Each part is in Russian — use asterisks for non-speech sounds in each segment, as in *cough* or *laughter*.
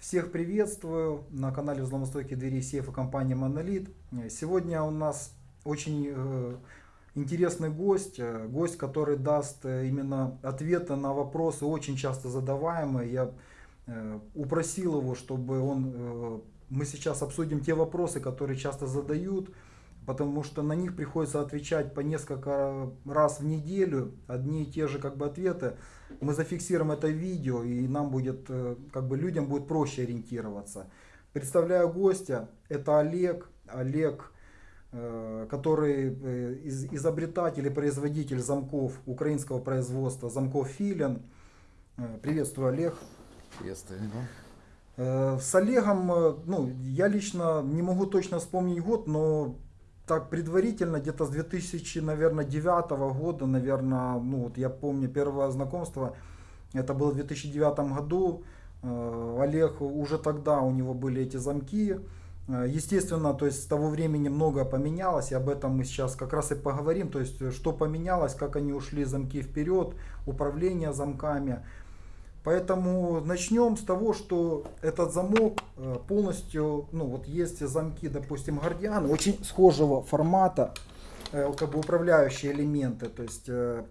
Всех приветствую на канале взломостойкие двери сейфа компании Monolith. Сегодня у нас очень э, интересный гость, э, гость, который даст э, именно ответы на вопросы, очень часто задаваемые. Я упросил его, чтобы он, мы сейчас обсудим те вопросы, которые часто задают, потому что на них приходится отвечать по несколько раз в неделю, одни и те же как бы ответы. Мы зафиксируем это видео и нам будет, э, как бы людям будет проще ориентироваться. Представляю гостя, это Олег, Олег, э, который э, изобретатель и производитель замков украинского производства, замков Филин. Приветствую, Олег. Приветствую. С Олегом, ну, я лично не могу точно вспомнить год, но так предварительно, где-то с 2009 года, наверное, ну вот я помню первое знакомство, это было в 2009 году. Э, Олег уже тогда у него были эти замки. Э, естественно, то есть с того времени многое поменялось, и об этом мы сейчас как раз и поговорим. То есть что поменялось, как они ушли замки вперед, управление замками. Поэтому начнем с того, что этот замок э, полностью, ну вот есть замки, допустим, Guardian, очень схожего формата, э, как бы управляющие элементы, то есть, э,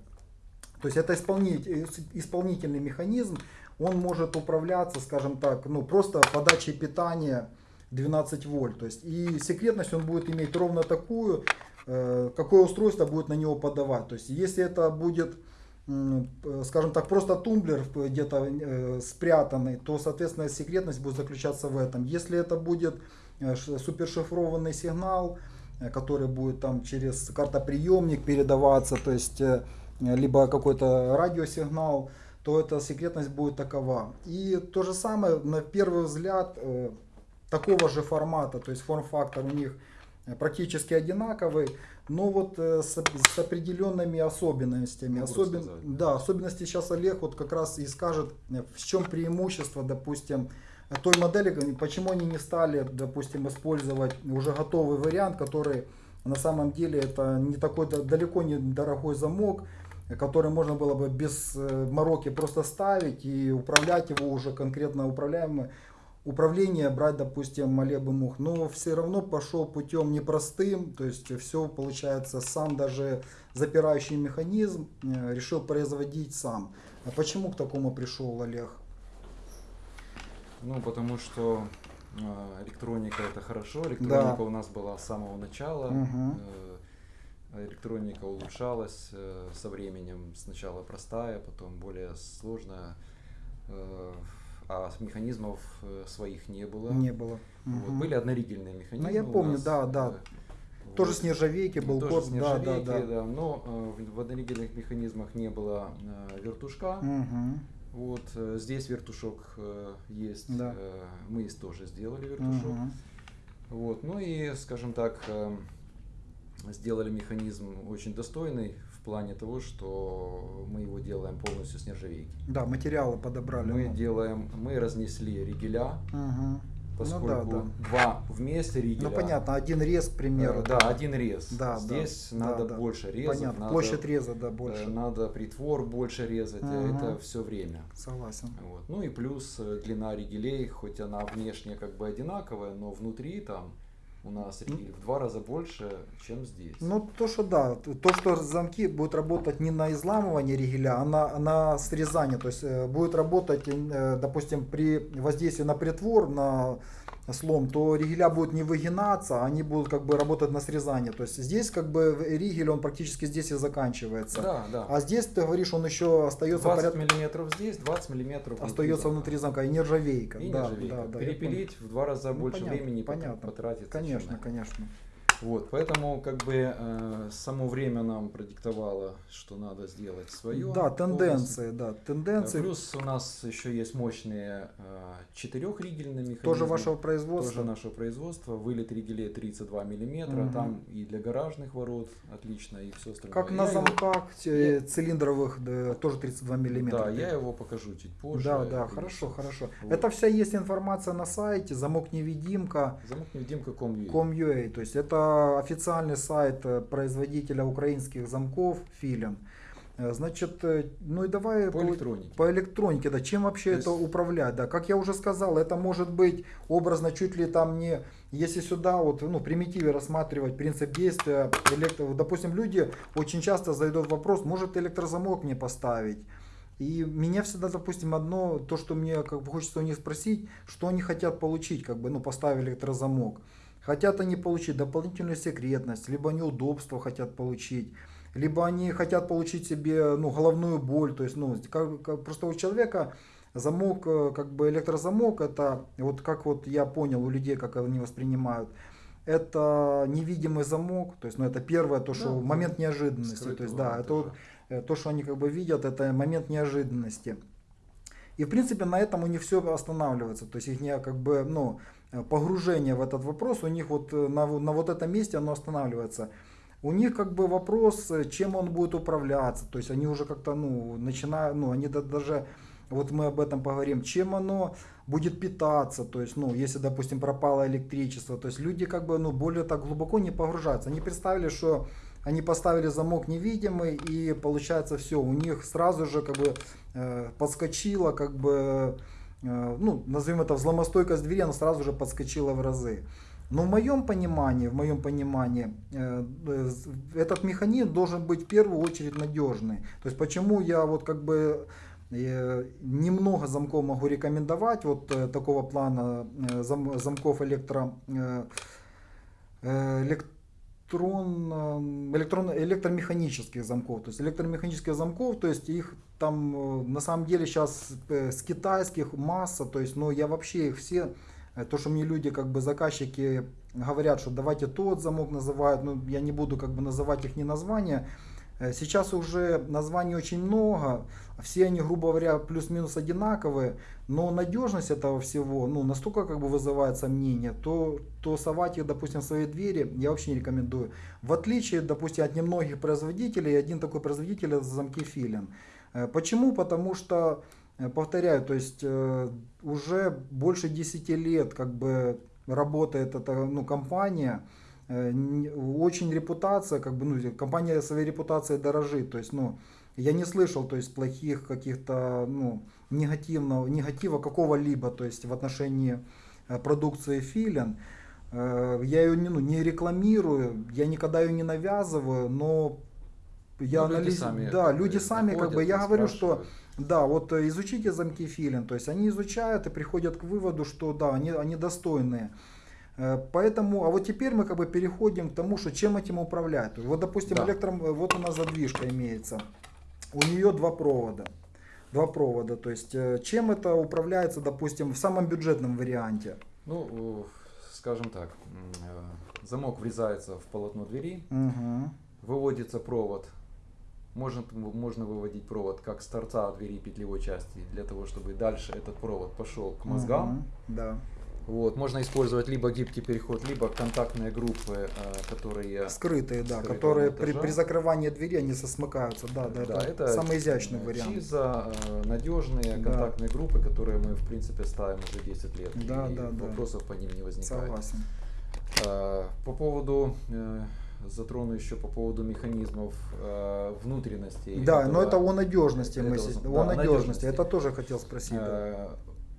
то есть это исполнитель, исполнительный механизм, он может управляться, скажем так, ну просто подачей питания 12 вольт, то есть и секретность он будет иметь ровно такую, какое устройство будет на него подавать, то есть если это будет скажем так, просто тумблер где-то э, спрятанный, то, соответственно, секретность будет заключаться в этом. Если это будет э, супершифрованный сигнал, э, который будет там через картоприемник передаваться, то есть либо какой-то радиосигнал, то эта секретность будет такова. И то же самое, на первый взгляд, такого же формата, то есть форм-фактор у них практически одинаковый, но вот э, с, с определенными особенностями. Особен, да, особенности сейчас Олег вот как раз и скажет, э, в чем преимущество, допустим, той модели, почему они не стали, допустим, использовать уже готовый вариант, который на самом деле это не такой далеко не дорогой замок, который можно было бы без э, мороки просто ставить и управлять его уже конкретно управляемый управление брать, допустим, бы мог, но все равно пошел путем непростым, то есть все получается сам даже запирающий механизм э, решил производить сам. А почему к такому пришел Олег? Ну, потому что э, электроника это хорошо, электроника да. у нас была с самого начала. Угу. Электроника улучшалась со временем. Сначала простая, потом более сложная а механизмов э, своих не было. Не было. Вот. Угу. Были одноригельные механизмы. Ну, я помню, нас, да, да. Вот. Тоже с нержавейки был Тоже код, с нержавейки, да, да, да. да. Но э, в одноригельных механизмах не было э, вертушка. Угу. Вот э, здесь вертушок э, есть. Да. Э, мы тоже сделали вертушок. Угу. Вот. Ну и, скажем так, э, сделали механизм очень достойный в плане того, что мы его делаем полностью с нержавейки. Да, материалы подобрали. Мы ну. делаем, мы разнесли ригеля, угу. поскольку ну, да, да. два вместе ригеля. Ну понятно, один рез, к примеру. Э, да, один рез. Да, Здесь да, надо да, больше резать. Понятно, надо, площадь реза, да, больше. Э, надо притвор больше резать, угу. это все время. Согласен. Вот. Ну и плюс э, длина ригелей, хоть она внешне как бы одинаковая, но внутри там у нас ригель в два раза больше, чем здесь. Ну, то, что да, то, что замки будут работать не на изламывание ригеля, а на, на срезание. То есть э, будет работать, э, допустим, при воздействии на притвор, на слом, то ригеля будут не выгинаться, а они будут как бы работать на срезание. То есть здесь как бы ригель, он практически здесь и заканчивается. Да, да. А здесь, ты говоришь, он еще остается 20 порядка... миллиметров здесь, 20 миллиметров Остается замка. внутри замка, и нержавейка. И да, нержавейка. Да, да, Перепилить в два раза ну, больше понятно, времени понятно. потратить. Конечно, конечно. Вот, поэтому как бы э, само время нам продиктовало, что надо сделать свое. Да, тенденции, да, тенденции. Плюс у нас еще есть мощные э, четырехригельные механизмы. Тоже вашего производства? Тоже нашего производства. Вылет ригелей 32 миллиметра, угу. там и для гаражных ворот отлично, и все остальное. Как на замках его... цилиндровых, да, тоже 32 миллиметра. Да, я его покажу чуть позже. Да, да, хорошо, хорошо. Вот. Это вся есть информация на сайте, замок невидимка. Замок невидимка com.ua. com.ua, то есть это официальный сайт э, производителя украинских замков Филин. Э, Значит, э, ну и давай По электронике. По электронике, да. Чем вообще То это есть- управлять, да? Как я уже сказал, это может быть образно чуть ли там не, если сюда вот, ну, в примитиве рассматривать принцип действия, электро, допустим, люди очень часто задают вопрос, может электрозамок мне поставить? И меня всегда, допустим, одно, то, что мне как бы хочется у них спросить, что они хотят получить, как бы, ну, поставив электрозамок. Хотят они получить дополнительную секретность, либо они удобство хотят получить, либо они хотят получить себе ну, головную боль. То есть, ну, как- как- просто у человека замок, э, как бы электрозамок, это вот как вот я понял у людей, как они воспринимают, это невидимый замок, то есть, ну, это первое, то, что Да, момент да. неожиданности, то есть, да, это вот э, то, что они как бы видят, это момент неожиданности. И в принципе на этом у них все останавливается. То есть их не как бы, ну, погружение в этот вопрос у них вот э, на, на вот этом месте оно останавливается. У них как бы вопрос, э, чем он будет управляться. То есть они уже как-то, ну, начинают, ну, они да- даже, вот мы об этом поговорим, чем оно будет питаться. То есть, ну, если, допустим, пропало электричество. То есть люди как бы, ну, более так глубоко не погружаются. Они представили, что они поставили замок невидимый и получается все, у них сразу же как бы э, подскочила как бы, э, ну, назовем это взломостойкость двери, она сразу же подскочила в разы. Но в моем понимании, в моем понимании, э, э, этот механизм должен быть в первую очередь надежный. То есть почему я вот как бы э, немного замков могу рекомендовать, вот э, такого плана э, зам- замков электро, э, э, электрон, э, электрон, электромеханических замков. То есть электромеханических замков, то есть их там э, на самом деле сейчас с китайских масса, то есть, но я вообще их все, э, то, что мне люди, как бы заказчики говорят, что давайте тот замок называют, ну я не буду как бы называть их не названия. Э, Сейчас уже названий очень много, все они, грубо говоря, плюс-минус одинаковые, но надежность этого всего ну, настолько как бы вызывает сомнения, то, то совать их, допустим, в свои двери я вообще не рекомендую. В отличие, допустим, от немногих производителей, один такой производитель это замки Филин. Э, Почему? Потому что, э, повторяю, то есть э, уже больше 10 лет как бы работает эта ну, компания, очень репутация, как бы, ну, компания своей репутацией дорожит, то есть, ну, я не слышал, то есть, плохих каких-то, ну, негативного, негатива какого-либо, то есть, в отношении продукции Филин. Я ее не, ну, не рекламирую, я никогда ее не навязываю, но я Ну, люди анализ- сами, да, люди сами, как бы, я говорю, что да, вот э, изучите замки Филин, то есть они изучают и приходят к выводу, что да, они, они достойные. Э, Поэтому, а вот теперь мы как бы переходим к тому, что чем этим управлять. Вот, допустим, Да. электром, э, вот у нас задвижка имеется. У нее два провода. Два провода. То есть, чем это управляется, допустим, в самом бюджетном варианте? Ну, скажем так, замок врезается в полотно двери, Мгм. выводится провод. Можно, можно выводить провод как с торца двери петлевой части, для того, чтобы дальше этот провод пошел к мозгам. Мгм. Да. Вот, можно использовать либо гибкий переход, либо контактные группы, э, которые... Скрытые, да, которые при, монтажа. при закрывании двери они сосмыкаются. Да, да, это, самый изящный вариант. ЧИЗа, э, надежные Да. контактные группы, которые мы, в принципе, ставим уже 10 лет. Да, и да, да. вопросов по ним не возникает. Согласен. Э, По поводу, э, затрону еще по поводу механизмов э, внутренностей. Да, этого- но это о надежности мы этого зам- о да, надежности. Это тоже хотел спросить. Э,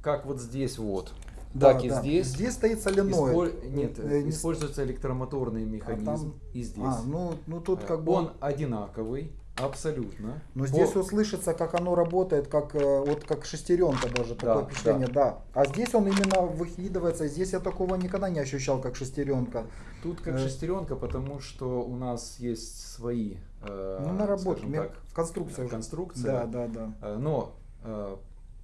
Как вот здесь вот, Да, так и да. здесь. Здесь стоит соленоид. Исполь- Нет, Э, не используется электромоторный механизм там- и здесь. А, ну, ну тут Э, как бы... Он одинаковый, абсолютно. Но По- здесь вот слышится, как оно работает, как э, вот как шестеренка даже, Да, такое впечатление, да. А здесь он именно выкидывается, здесь я такого никогда не ощущал, как шестеренка. Тут как Э, шестеренка, потому что у нас есть свои э, Ну, наработки, ме- так, конструкция конструкция. Да, да, да, Э, Но э,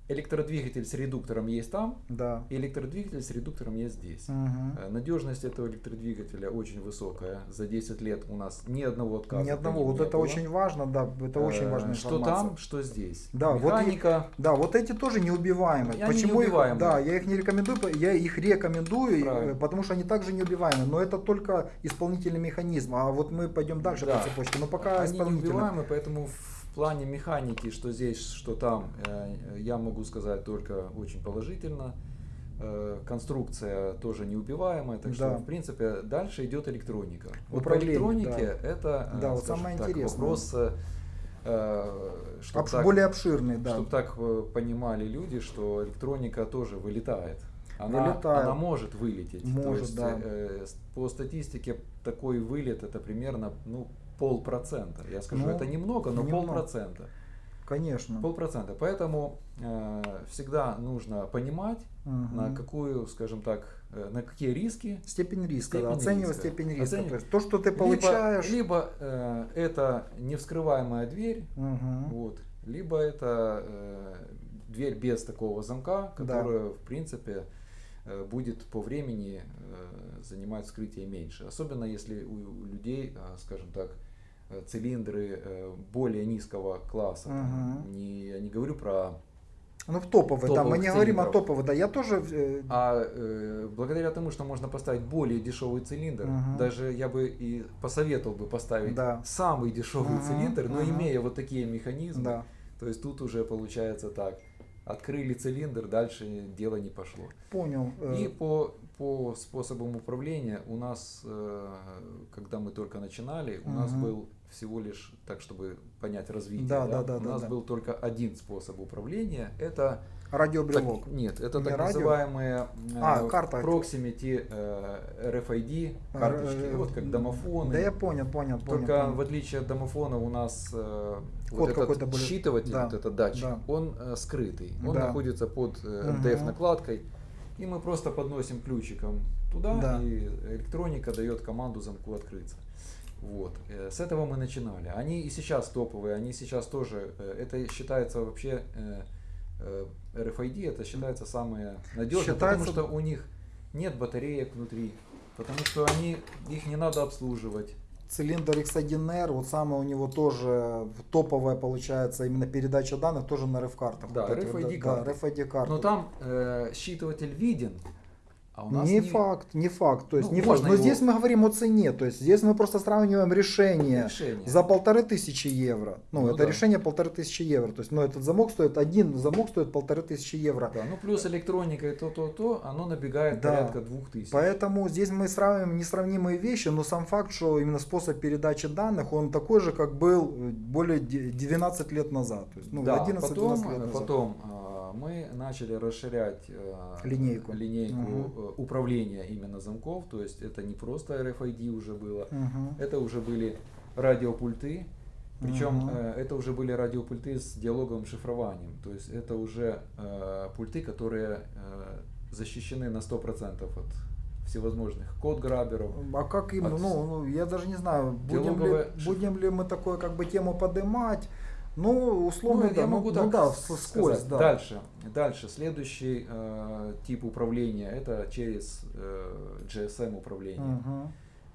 электродвигатель с редуктором есть там, да. и электродвигатель с редуктором есть здесь. Мгм. Э, Надежность этого электродвигателя очень высокая. За 10 лет у нас ни одного отказа. Ни одного, вот это было. очень важно, да, это очень Э, важная Что там, что здесь. Да, вот и- Механика. Да, вот эти тоже неубиваемые. Они Почему их, неубиваемые. да, я их не рекомендую, я их рекомендую, Правильно. э, потому что они также неубиваемые. Но это только исполнительный механизм. А вот мы пойдем дальше Да. по цепочке. Но пока Они исполнительный. неубиваемы, поэтому плане механики, что здесь, что там, э, я могу сказать только очень положительно. Э, Конструкция тоже неубиваемая, так что, Да. в принципе, дальше идет электроника. Вот по Управление, электронике это э, Да, вот самое так, интересное. вопрос э, Чтоб Обш- так- более обширный, да. Чтобы так понимали люди, что электроника тоже вылетает. Она, Вылетает. она может вылететь. То Может, есть, да. э, по статистике такой вылет это примерно ну, полпроцента. Я скажу, Ну, это немного, но немного. полпроцента. Конечно. Полпроцента. Поэтому э, всегда нужно понимать, Мгм. на какую, скажем так, э, на какие риски Степень риска, да, Степень оценивать риска. степень риска. Оценивать. То есть то, что ты либо- получаешь. Либо, э, это невскрываемая дверь, Мгм. вот, либо это э, дверь без такого замка, Да. которая, в принципе, будет по времени э, занимать вскрытие меньше. Особенно если у, людей, э, скажем так, э, цилиндры э, более низкого класса. Там Мгм. не, я не говорю про... Ну, в топовый, да, мы не говорим о цилиндров. топовых, да, я тоже... э, А э, благодаря тому, что можно поставить более дешевый цилиндр, Мгм. даже я бы и посоветовал бы поставить Да. самый дешевый Мгм, цилиндр, но мгм. имея вот такие механизмы, да. то есть тут уже получается так. Открыли цилиндр, дальше дело не пошло. Понял. э, И по, по способам управления у нас, э, когда мы только начинали, у нас Мгм. был всего лишь, так чтобы понять развитие, Да, да, да, у да, нас да. был только один способ управления. Это Радиобрелок. так- нет, это Не так радио? называемые А, э, карта. proximity э, RFID карточки, Э, вот как домофоны. Да я понял, понял. Только понял. в отличие от домофона у нас э, вот этот более- считыватель, да, вот этот датчик, да. он э, скрытый. Он Да. находится под э. MDF накладкой. И мы просто подносим ключиком туда, Да. и электроника дает команду замку открыться. Вот. Э, С этого мы начинали. Они и сейчас топовые, они сейчас тоже, э, это считается вообще, э, э, RFID, это считается самое надежное, Считается- потому что у них нет батареек внутри, потому что они, их не надо обслуживать. Цилиндр X1R, вот самое у него тоже топовая получается именно передача данных, тоже на RF-картах. Да, Вот RFID да, карты. RFID карты. Но там э, считыватель виден, а у нас не, факт, не факт. То есть Ну, не факт. Но его- здесь мы говорим о цене. То есть здесь мы просто сравниваем решение решение. за полторы тысячи евро. Ну, Ну это да. решение полторы тысячи евро. То есть, ну, этот замок стоит, один замок стоит полторы тысячи евро. Да, ну плюс электроника и то-то-то, оно набегает Да. порядка двух тысяч. Поэтому здесь мы сравниваем несравнимые вещи, но сам факт, что именно способ передачи данных, он такой же, как был более де- 12 лет назад. То есть, ну, да, 11-12 потом, лет назад. потом а, мы начали расширять э, Линейку. линейку э, управления именно замков, то есть это не просто RFID уже было, Мгм. это уже были радиопульты, причем Мгм. э, это уже были радиопульты с диалоговым шифрованием, то есть это уже пульты, которые защищены на 100% от всевозможных код-граберов. А как им, От- ну, ну, я даже не знаю, будем ли, Диалоговая шиф- будем ли мы такую как бы тему поднимать. Ну, условно, Ну, да, я ну, могу ну так да, с- вскользь, да. Дальше, дальше, следующий э, тип управления это через э, GSM управление.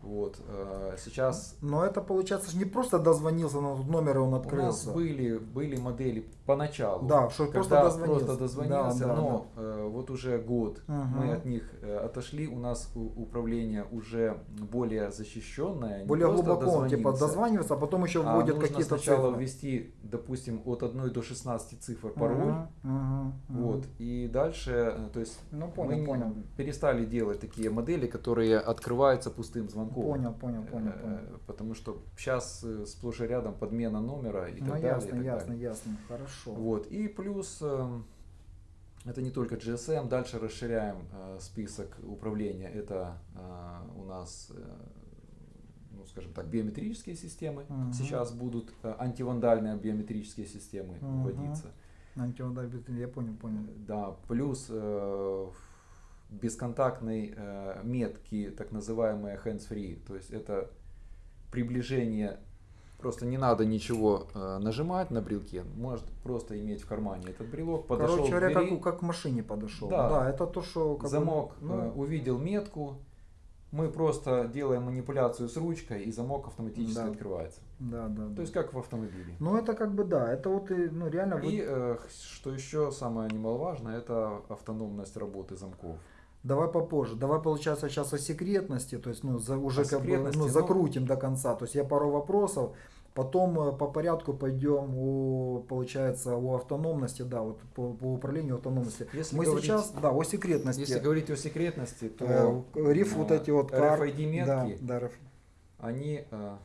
Вот э, сейчас Но это получается ж не просто дозвонился на тот номер и он у нас открылся. были были модели поначалу, Да, что когда просто дозвонился. просто дозвонился, Да, да, но э, вот уже год Мгм. мы от них э, отошли, у нас управление уже более защищенное, Более глубоко он типа дозванивается, а потом еще а вводит нужно какие-то сначала цифры. ввести, допустим, от 1 до 16 цифр пароль. Мгм, мгм. Вот. И дальше, то есть Ну, мы понял, не- понял. перестали делать такие модели, которые открываются пустым звонком. Понял, понял, понял, Э, понял. Потому что сейчас сплошь и рядом подмена номера и Ну, так далее. ясно, ясно, далее. ясно. Хорошо. Вот. И плюс эм, это не только GSM, дальше расширяем э, список управления. Это э, у нас, э, ну, скажем так, биометрические системы. Мгм. Сейчас будут э, антивандальные биометрические системы Мгм. вводиться. Антиудар, я понял, понял. Да, плюс э, бесконтактной э, метки, так называемые hands-free. То есть это приближение, просто не надо ничего э, нажимать на брелке, может просто иметь в кармане этот брелок, подошел Короче говоря, двери, как, как к машине подошел. Да. Да, это то, что... как бы, замок ну, э, увидел метку, мы просто делаем манипуляцию с ручкой, и замок автоматически Да. открывается. да, да, да. То есть как в автомобиле. Ну, это как бы да, это вот, и, ну, реально... И э, что еще самое немаловажное, это автономность работы замков. Давай попозже. Давай, получается, сейчас о секретности, то есть, ну, за, уже О как бы, ну, ну- закрутим до конца. То есть, я пару вопросов, потом э, по порядку пойдем о, получается, о автономности, да, вот по, по управлению автономности. Если Мы говорить- сейчас, да, о секретности. Если говорить о секретности, то Э, риф э, вот эти вот кар- RFID метки, Да, да, они э,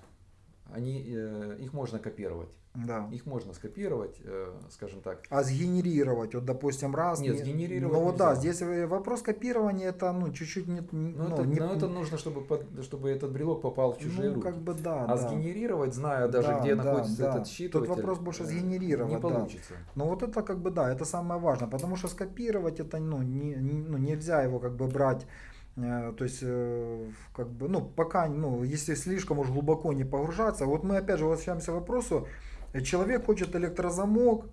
они, э, их можно копировать. Да. Их можно скопировать, э, скажем так. А сгенерировать, вот допустим, раз. Нет, не- сгенерировать Ну вот да, здесь э, вопрос копирования это ну чуть-чуть не, не- Но, ну, это, не- но это нужно, чтобы, под- чтобы этот брелок попал в чужие ну, руки. как бы да, а да. сгенерировать, зная даже, Да, где да, находится да. этот Тут считыватель, вопрос больше э, сгенерировать, Не да. получится. Но вот это как бы да, это самое важное, потому что скопировать это ну, не, ну нельзя его как бы брать, то есть как бы ну пока ну если слишком уж глубоко не погружаться, вот мы опять же возвращаемся к вопросу, человек хочет электрозамок,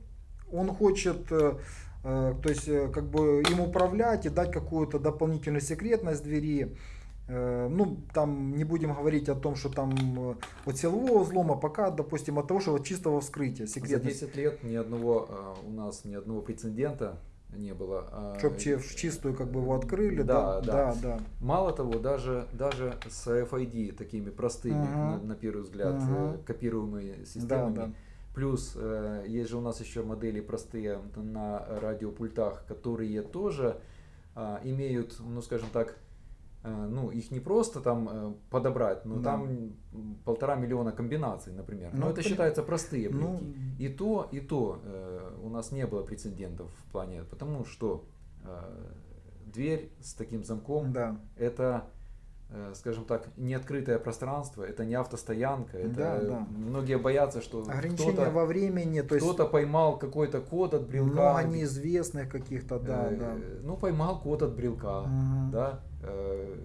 он хочет э, э, то есть э, как бы им управлять и дать какую-то дополнительную секретность двери. Э, Ну, там не будем говорить о том, что там э, от силового взлома, пока, допустим, от того, что вот чистого вскрытия, За секретность. 10 лет ни одного, э, у нас ни одного прецедента не было. а, Чтоб в чистую как бы его открыли, Да, да, да. да, да. Мало того, даже, даже с RFID, такими простыми, Мгм. на, на первый взгляд, э, копируемыми Да, системами. да. Плюс э, есть же у нас еще модели простые на радиопультах, которые тоже а, имеют, ну скажем так, э, ну их не просто там э, подобрать, но Да. там полтора миллиона комбинаций, например. Ну, но это при- считается простые Ну, брелки. И то, и то э, у нас не было прецедентов в плане, потому что э, дверь с таким замком да. это, э, скажем так, не открытое пространство, это не автостоянка, это Да, да. многие боятся, что Ограничения во времени, то есть кто-то поймал какой-то код от брелка, много неизвестных каких-то, да, э, да. ну поймал код от брелка, Мгм. да, э,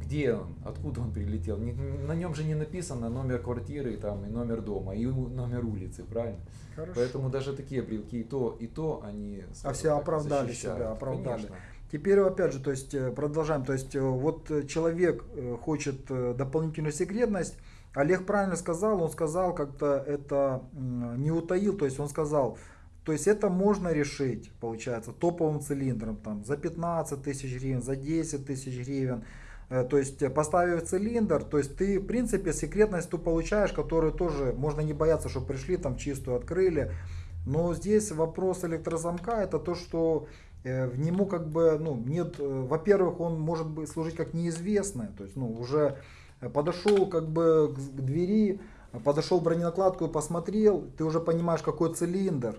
где он, откуда он прилетел, Не- на нем же не написано номер квартиры там и номер дома и номер улицы, правильно? Хорошо. Поэтому даже такие брелки и то, и то они скажем все оправдали защищают. себя, оправдали. Конечно. Теперь опять же, то есть э, продолжаем, то есть э, вот э, человек хочет дополнительную секретность, Олег правильно сказал, он сказал как-то это не утаил, то есть он сказал, то есть это можно решить, получается, топовым цилиндром там за 15 тысяч гривен, за 10 тысяч гривен. То есть поставив цилиндр, то есть ты в принципе секретность ту получаешь, которую тоже можно не бояться, что пришли там чистую открыли. Но здесь вопрос электрозамка это то, что в нему как бы, ну, нет, э, во-первых, он может быть служить как неизвестное, то есть, ну, уже э, подошел как бы к двери, э, подошел броненакладку и посмотрел, ты уже понимаешь, какой цилиндр,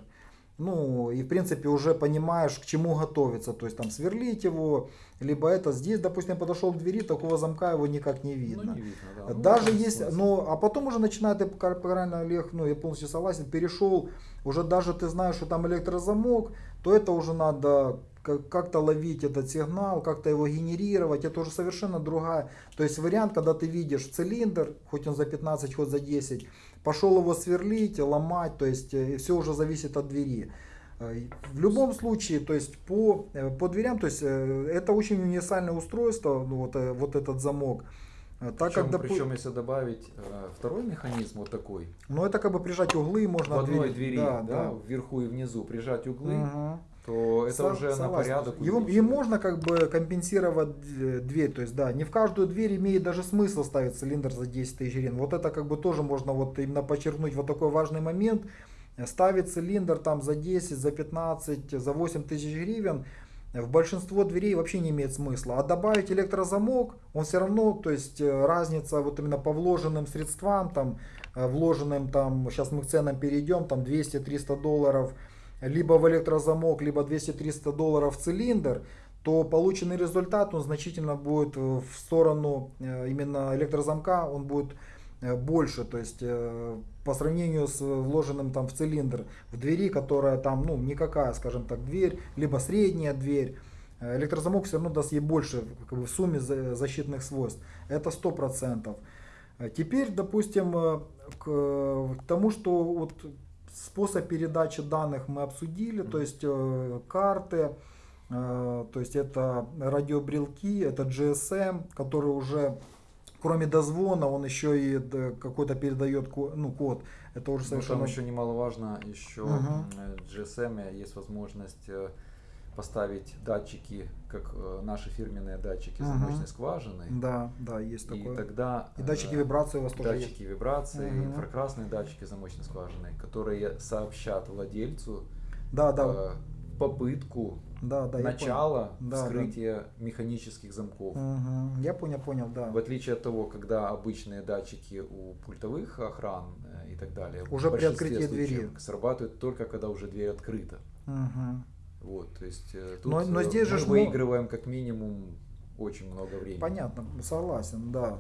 ну, и в принципе уже понимаешь, к чему готовиться, то есть там сверлить его, либо это здесь, допустим, подошел к двери, такого замка его никак не видно. Ну, не видно, да. Ну, Даже да, есть, ну, а потом уже начинает, пка- правильно, Олег, ну, я полностью согласен, перешел, уже даже ты знаешь, что там электрозамок, то это уже надо как- как-то ловить этот сигнал, как-то его генерировать, это уже совершенно другая. То есть вариант, когда ты видишь цилиндр, хоть он за 15, хоть за 10, пошел его сверлить, ломать, то есть все уже зависит от двери. Э, В любом случае, то есть по, э, по дверям, то есть э, это очень универсальное устройство, ну, вот, э, вот этот замок. Э, Так причем, как, допу- причем, если добавить э, второй механизм вот такой, ну это как бы прижать углы можно в одной двери, да, да, да. вверху и внизу прижать углы, Мгм. То это Со- уже на порядок Его, и увеличивает. можно как бы компенсировать дверь, то есть да, не в каждую дверь имеет даже смысл ставить цилиндр за 10 тысяч гривен. Вот это как бы тоже можно вот именно подчеркнуть вот такой важный момент. Ставить цилиндр там за 10, за 15, за 8 тысяч гривен в большинство дверей вообще не имеет смысла. А добавить электрозамок, он все равно, то есть э, разница вот именно по вложенным средствам, там, э, вложенным там, сейчас мы к ценам перейдем, там 200-300 долларов, либо в электрозамок, либо 200-300 долларов в цилиндр, то полученный результат он значительно будет э, в сторону э, именно электрозамка, он будет э, больше, то есть по сравнению с вложенным там в цилиндр в двери, которая там, ну, никакая, скажем так, дверь, либо средняя дверь, электрозамок все равно даст ей больше как бы, в сумме за- защитных свойств. Это 100%. Э, Теперь, допустим, к тому, что вот способ передачи данных мы обсудили, то есть э, карты, э, то есть это радиобрелки, это GSM, который уже кроме дозвона, он еще и какой-то передает ну, код. Это уже Ну, совершенно... там еще немаловажно, еще Мгм. э, в GSM есть возможность поставить датчики, как э, наши фирменные датчики Мгм. замочной скважины. Да, да, есть И такое. тогда И датчики э, вибрации у вас тоже датчики вибрации, Мгм. инфракрасные датчики замочной скважины, которые сообщат владельцу Да, да. э, попытку да, да, я начало понял. Да, вскрытия механических замков. Мгм. Я понял, понял, да. В отличие от того, когда обычные датчики у пультовых охран и так далее Уже при открытии двери. срабатывают только когда уже дверь открыта. Мгм. Вот, то есть э, тут Но- но э, здесь же мы ж мо- выигрываем как минимум очень много времени. Понятно, согласен, да.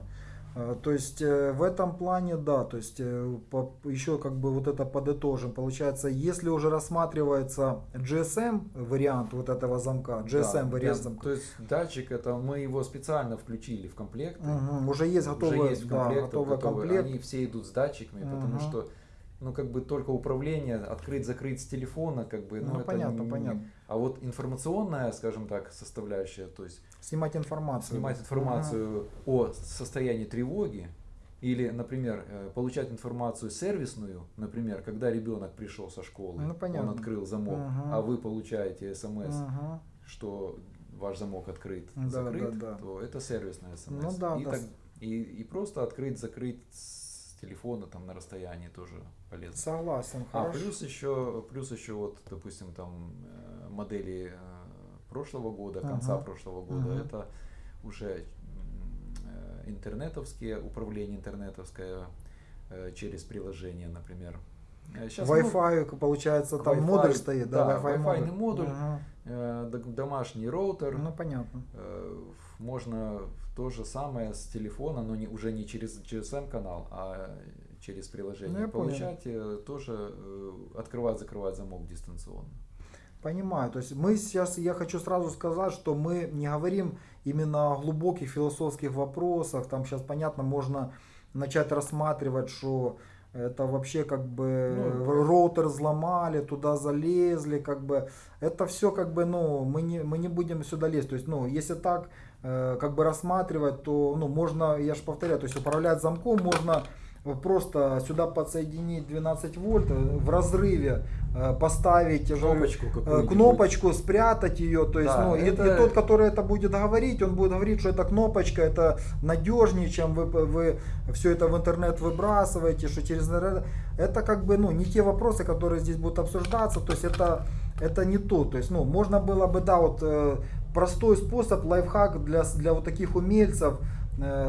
Э, То есть в этом плане, да, то есть еще как бы вот это подытожим. Получается, если уже рассматривается GSM вариант вот этого замка, Да, GSM вариант без- замка, То есть датчик это мы его специально включили в комплект. Мгм, уже есть готовый, уже есть в да, комплектах, готовый готовые. комплект. Они все идут с датчиками, потому Мгм. что ну как бы только управление открыть-закрыть с телефона, как бы, ну, Ну, это понятно, не- понятно. А вот информационная, скажем так, составляющая, то есть Снимать информацию. снимать информацию о состоянии тревоги или, например, э, получать информацию сервисную, например, когда ребенок пришел со школы, Ну, понятно. он открыл замок, Мгм. а вы получаете смс, Мгм. что ваш замок открыт, Да, закрыт, да, да. то это сервисная смс. Ну да, и, да. так- и, и просто открыть, закрыть с телефона там на расстоянии тоже полезно. Согласен, А хорошо. плюс еще, плюс еще вот, допустим, там э, модели э, прошлого года, конца Ага. прошлого года, Ага. это уже э, интернетовские, управление интернетовское через приложение, например. Щас много- Wi-Fi, получается, К там модуль стоит, да, да, Wi-Fi Wi-Fi модуль. Ага. э, д- домашний роутер. Ну, понятно. Э, Можно то же самое с телефона, но не, уже не через GSM канал, а через приложение Ну, я понял. получать, э, тоже э, открывать, закрывать замок дистанционно. Понимаю. То есть мы сейчас, я хочу сразу сказать, что мы не говорим именно о глубоких философских вопросах. Там сейчас, понятно, можно начать рассматривать, что это вообще как бы Ну, роутер взломали, туда залезли, как бы это все как бы, ну, мы не, мы не будем сюда лезть. То есть, ну, если так э, как бы рассматривать, то, ну, можно, я же повторяю, то есть управлять замком можно просто сюда подсоединить 12 вольт, э, в разрыве э, поставить Кнопочку э, какую-нибудь. кнопочку, спрятать ее, то есть, Да, ну, и- и, это- тот, который это будет говорить, он будет говорить, что эта кнопочка, это надежнее, чем вы, вы все это в интернет выбрасываете, что через это как бы, ну, не те вопросы, которые здесь будут обсуждаться, то есть это, это не то, то есть, ну, можно было бы, да, вот простой способ, лайфхак для, для вот таких умельцев,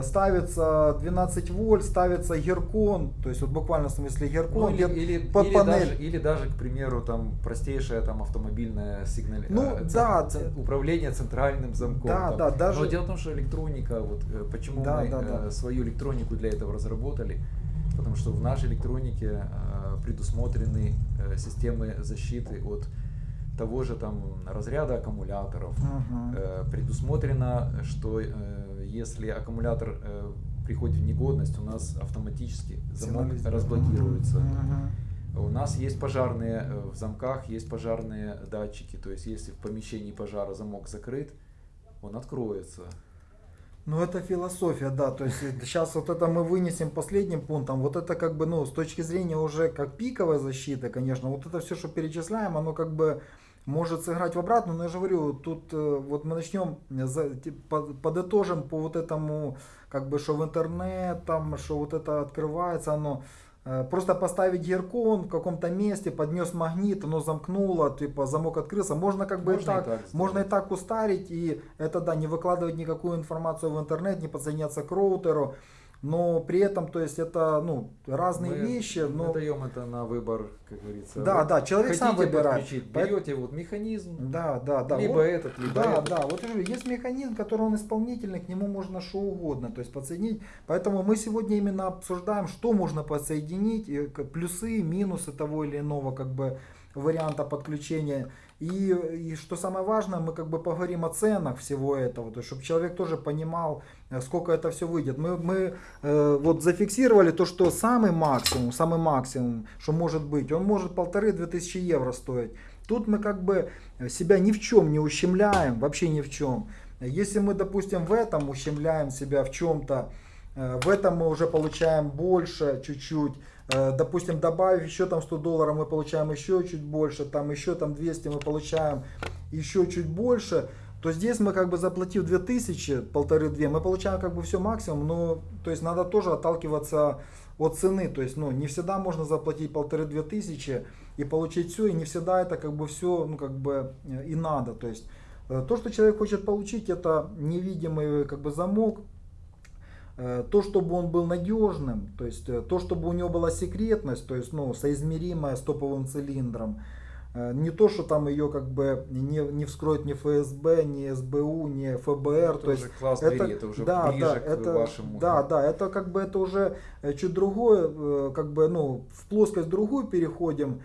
ставится 12 вольт, ставится геркон, то есть вот буквально в смысле Ну, геркон, или, где или, под или панель. даже, или даже, к примеру, там простейшая там автомобильная сигнал... Ну, э, да, ц- управление центральным замком. Да, там. да, даже- Но дело в том, что электроника, вот э, почему Да, мы да, э, да. свою электронику для этого разработали, потому что в нашей электронике э, предусмотрены э, системы защиты от того же там разряда аккумуляторов. Мгм. Э, предусмотрено, что э, если аккумулятор э, приходит в негодность, у нас автоматически замок Сигнализирует. разблокируется. Мгм. У нас есть пожарные э, в замках, есть пожарные датчики, то есть если в помещении пожара замок закрыт, он откроется. Ну, это философия, да. То есть сейчас вот это мы вынесем последним пунктом. Вот это как бы, ну, с точки зрения уже как пиковой защиты, конечно, вот это все, что перечисляем, оно как бы может сыграть в обратную. Но я же говорю, тут э, вот мы начнем, под- подытожим по вот этому, как бы, что в интернет, там, что вот это открывается, оно э, Просто поставить геркон в каком-то месте, поднес магнит, оно замкнуло, типа замок открылся. Можно как бы и Можно и так, так сделать. можно и так устарить, и это да, не выкладывать никакую информацию в интернет, не подсоединяться к роутеру, но при этом, то есть это ну, разные Мы вещи, но даем это на выбор, как говорится. да, Вот да, человек сам выбирает. берете вот механизм, Да, да, да. либо вот- этот, либо да, этот. да, вот есть механизм, который он исполнительный, к нему можно что угодно, то есть подсоединить. Поэтому мы сегодня именно обсуждаем, что можно подсоединить, к- плюсы, минусы того или иного как бы варианта подключения. И, и что самое важное, мы как бы поговорим о ценах всего этого, то есть чтобы человек тоже понимал, э, сколько это все выйдет. Мы, мы э, вот зафиксировали то, что самый максимум, самый максимум, что может быть, он может полторы-две тысячи евро стоить. Тут мы как бы себя ни в чем не ущемляем, вообще ни в чем. Если мы, допустим, в этом ущемляем себя в чем-то, э, в этом мы уже получаем больше чуть-чуть. Э, Допустим, добавив еще там 100 долларов, мы получаем еще чуть больше, там еще там 200 мы получаем еще чуть больше. То здесь мы как бы заплатив 2000, полторы-две, мы получаем как бы все максимум, но то есть надо тоже отталкиваться от цены, то есть ну не всегда можно заплатить полторы-две тысячи и получить все, и не всегда это как бы все, ну как бы и надо, то есть э, то, что человек хочет получить, это невидимый как бы замок, э, то, чтобы он был надежным, то есть э, то, чтобы у него была секретность, то есть ну, соизмеримая с топовым цилиндром, Э, не то, что там ее как бы не, не вскроет ни ФСБ, ни СБУ, ни ФБР. Это то уже есть класс это, двери, это уже да, ближе да, к это, вашему. Да, да, это как бы это уже э, чуть другое, э, как бы, ну, в плоскость другую переходим.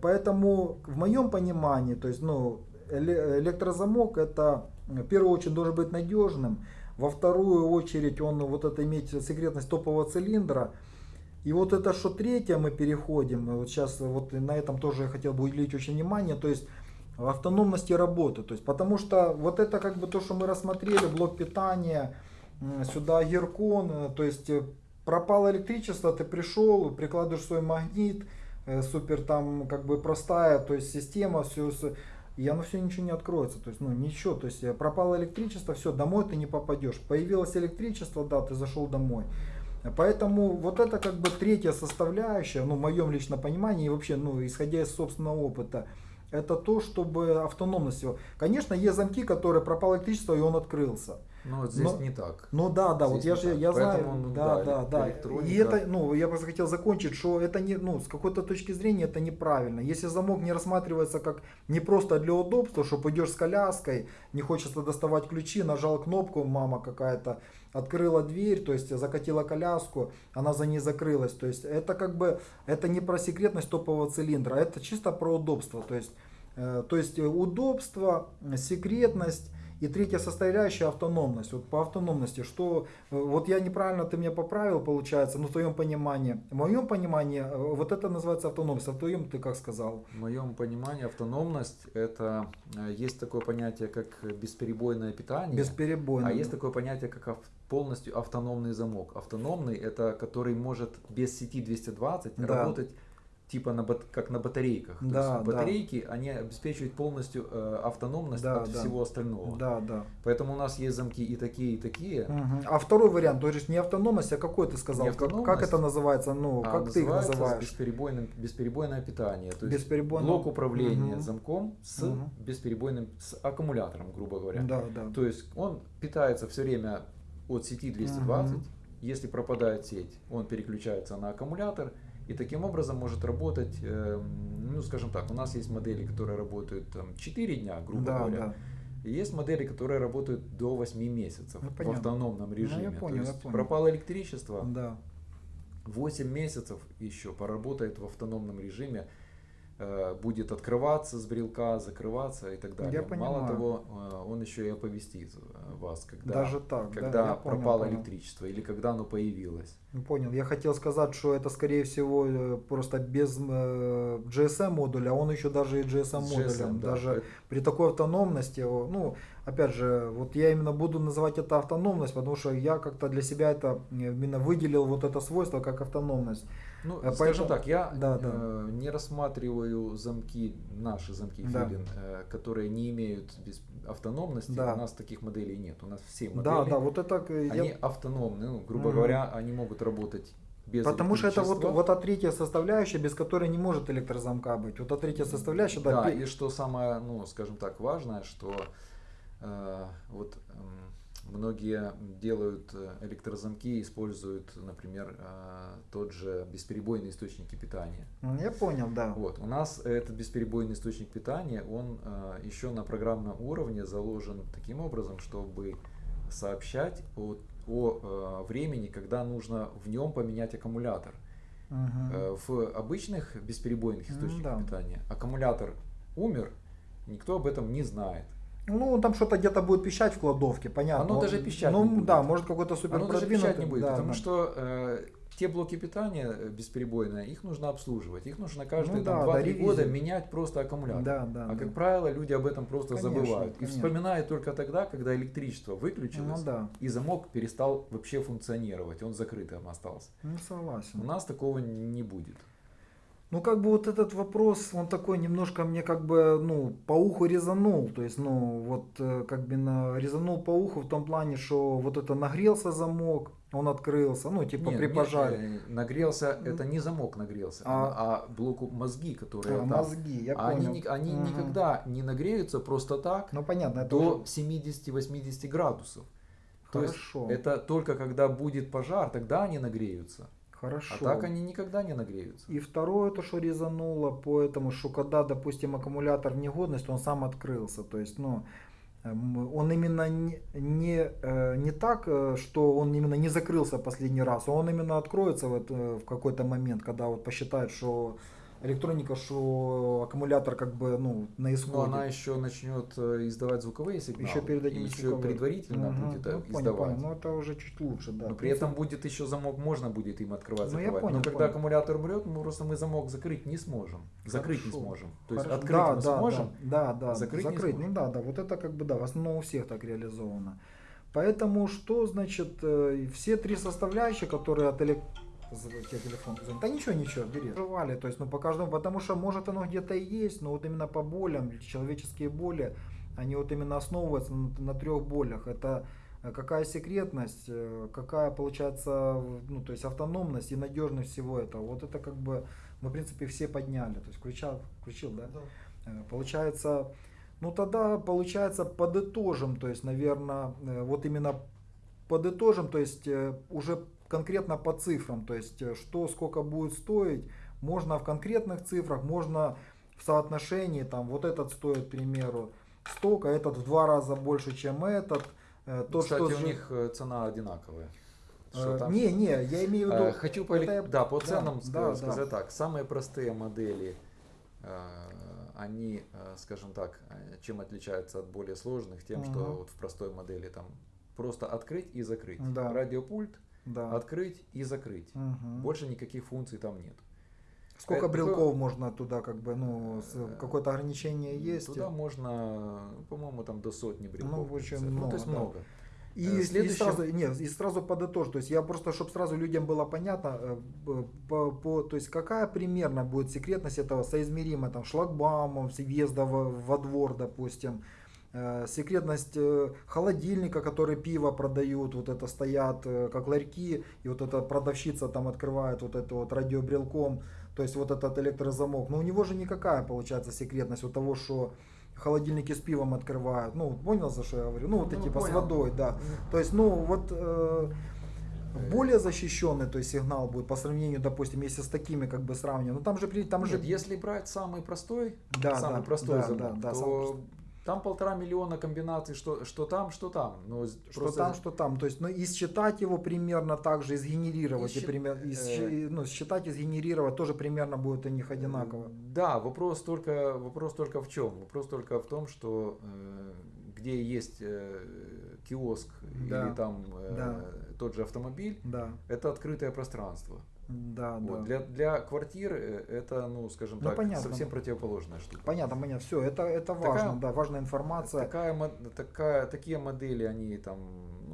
Поэтому в моем понимании, то есть, ну, электрозамок это в первую очередь должен быть надежным, во вторую очередь он вот это иметь секретность топового цилиндра, и вот это что третье мы переходим, вот сейчас вот на этом тоже я хотел бы уделить очень внимание, то есть автономности работы. То есть, потому что вот это как бы то, что мы рассмотрели, блок питания, сюда геркон, э, то есть э, пропало электричество, ты пришел, прикладываешь свой магнит, э, супер там как бы простая, то есть система, все, и оно все ничего не откроется, то есть ну ничего, то есть пропало электричество, все, домой ты не попадешь. Появилось электричество, да, ты зашел домой. Поэтому вот это как бы третья составляющая, ну, в моем личном понимании, и вообще, ну, исходя из собственного опыта, это то, чтобы автономность его. Конечно, есть замки, которые пропало электричество, и он открылся. Ну вот здесь но, не так. Ну да, да, здесь вот я же я знаю, он, да, да, да. И это, ну, я просто хотел закончить, что это не, ну, с какой-то точки зрения это неправильно. Если замок не рассматривается как не просто для удобства, что пойдешь с коляской, не хочется доставать ключи, нажал кнопку, мама какая-то открыла дверь, то есть закатила коляску, она за ней закрылась. То есть это как бы, это не про секретность топового цилиндра, это чисто про удобство. То есть, э, то есть удобство, секретность и третья составляющая автономность. Вот по автономности, что вот я неправильно ты меня поправил, получается, но в твоем понимании. В моем понимании э, вот это называется автономность, а в твоем ты как сказал? В моем понимании автономность это э, есть такое понятие как бесперебойное питание. Бесперебойное. А есть такое понятие как полностью автономный замок. Автономный это который может без сети 220 да. работать типа на, как на батарейках. Да, То есть батарейки, да. они обеспечивают полностью э, автономность да, от да. всего остального. Да, да. Поэтому у нас есть замки и такие, и такие. Угу. А второй вариант, то есть не автономность, а какой ты сказал? Как, как это называется? Ну, а как ты их называешь? Бесперебойным, бесперебойное питание. То есть блок управления угу. замком с угу. бесперебойным с аккумулятором, грубо говоря. Да, да. То есть он питается все время от сети 220. Угу. Если пропадает сеть, он переключается на аккумулятор и таким образом может работать, э, ну скажем так, у нас есть модели, которые работают там, 4 дня, грубо да, говоря. Да. И есть модели, которые работают до 8 месяцев ну, в автономном режиме. Ну, я понял, То есть я понял. пропало электричество, да. 8 месяцев еще поработает в автономном режиме будет открываться с брелка, закрываться и так далее. Я понимаю. Мало того, э, он еще и оповестит э, вас, когда, Даже так, когда да, пропало понял, электричество или когда оно появилось. Ну, понял. Я хотел сказать, что это скорее всего просто без GSM модуля, а он еще даже и GSM модулем. GSM, даже да. при такой автономности, ну, опять же, вот я именно буду называть это автономность, потому что я как-то для себя это именно выделил вот это свойство как автономность. Ну, Поэтому, скажем так, я да, да. Э, не рассматриваю замки, наши замки да. Филин, э, которые не имеют без автономности. Да. У нас таких моделей нет. У нас все модели, да, да, вот это, они я... автономны. Ну, грубо угу. говоря, они могут работать без Потому что это вот, вот та третья составляющая, без которой не может электрозамка быть. Вот та третья составляющая, да. Да, и что самое, ну, скажем так, важное, что э, вот э, Многие делают э, электрозамки, используют, например, э, тот же бесперебойный источник питания. Я понял, да. Вот. У нас этот бесперебойный источник питания, он э, еще на программном уровне заложен таким образом, чтобы сообщать о, о времени, когда нужно в нем поменять аккумулятор. Угу. В обычных бесперебойных источниках да. питания аккумулятор умер, никто об этом не знает. Ну, там что-то где-то будет пищать в кладовке, понятно. Оно даже пищать ну, не будет. да, может какой-то супер Оно даже пищать не будет, да, потому да. что э, те блоки питания э, бесперебойные, их нужно обслуживать. Их нужно каждые ну, да, 2-3 да, года менять просто аккумулятор. Да, да, а да. как правило, люди об этом просто конечно, забывают. Конечно. И вспоминают только тогда, когда электричество выключилось, ну, да. и замок перестал вообще функционировать. Он закрытым остался. Ну, согласен. У нас такого не будет. Ну, как бы вот этот вопрос, он такой немножко мне как бы, ну, по уху резанул. То есть, ну, вот э, как бы на, резанул по уху в том плане, что вот это нагрелся замок, он открылся, ну, типа Нет, при нет, пожаре. э, нагрелся, это не замок нагрелся, А- а, блоку мозги, которые А, там. мозги, я они понял. ни- они Мгм. никогда не нагреются просто так Ну, понятно, до уже 70-80 градусов. То есть хорошо. это только когда будет пожар, тогда они нагреются. Хорошо. А так они никогда не нагреются. И второе, то, что резануло, поэтому, что когда, допустим, аккумулятор в негодность, он сам открылся. То есть, ну, эм, он именно не, не, э, не так, э, что он именно не закрылся последний раз, а он именно откроется вот, э, в какой-то момент, когда вот посчитает, что электроника, что аккумулятор как бы ну, на Но исходе. она еще начнет э, издавать звуковые сигналы. Еще перед этим еще звуковые. предварительно Мгм. будет э, Ну, издавать. понял. Ну, это уже чуть лучше, да. Но при этом будет еще замок, можно будет им открывать, Ну, я закрывать. понял, Но когда понял. аккумулятор умрет, мы просто мы замок закрыть не сможем. Закрыть не Хорошо. сможем. То есть Хорошо. открыть да, мы да, сможем. Да, да, закрыть закрыть. не ну да, да, вот это как бы да, в основном у всех так реализовано. Поэтому что значит э, все три составляющие, которые от элек... Тебе телефон звонит. Да ничего, ничего, бери. Жевали, то есть, ну по каждому, потому что может оно где-то и есть, но вот именно по болям, человеческие боли, они вот именно основываются на, на трех болях. Это э, какая секретность, э, какая получается, ну то есть автономность и надежность всего этого. Вот это как бы мы в принципе все подняли. То есть включал, включил, да? Э, Получается, ну тогда получается подытожим, то есть, наверное, вот именно подытожим, то есть уже конкретно по цифрам, то есть э, что сколько будет стоить, можно в конкретных цифрах, можно в соотношении, там вот этот стоит, к примеру, столько, этот в два раза больше, чем этот. Э, Тот, Кстати, что у них э, цена одинаковая. Что там? Не, не, я имею в виду... Хочу по, это да, по да, ценам да, да. сказать так. Самые простые модели, они, скажем так, чем отличаются от более сложных, тем, что Мгм. вот в простой модели там просто открыть и закрыть. Да. Радиопульт, Да. открыть и закрыть. Мгм. Больше никаких функций там нет. Сколько это брелков можно туда, как бы, ну, Э, какое-то ограничение есть? Туда можно, по-моему, там до сотни брелков. Ну, очень включать. Ну, то есть много, да. много. И, Э, и следующим- сразу, нет, и сразу подытожу, то есть я просто, чтобы сразу людям было понятно, э, по, по- то есть какая примерно будет секретность этого соизмерима там шлагбаумом въезда во, во двор, допустим, секретность э, холодильника, который пиво продают, вот это стоят э, как ларьки, и вот эта продавщица там открывает вот это вот радиобрелком, то есть вот этот электрозамок. Но у него же никакая получается секретность от того, что холодильники с пивом открывают. Ну, понял, за что я говорю? Ну, вот Ну, эти типа с понял. водой, да. То есть, ну, вот э, более защищенный то есть, сигнал будет по сравнению, допустим, если с такими как бы сравнивать. Ну, там же, там же Нет, если брать самый простой, Да, самый да, простой да, замок, да, да, самый то простой. Там полтора миллиона комбинаций, что, что там, что там. Но с- Что просто там, что там. То есть, ну, и считать его примерно так же, и сгенерировать, И и пример- и э, счи- ну, считать и сгенерировать тоже примерно будет у них одинаково. Да, вопрос только, вопрос только в чем? Вопрос только в том, что э, где есть э, киоск Да, или там э, да. тот же автомобиль, Да, это открытое пространство. Да, Вот. да. Для, для квартир э, это, ну, скажем Ну, так, понятно. совсем противоположная штука. Понятно, понятно. Все, это, это Такая- важно, да, важная информация. Такая, такая, такие модели, они там,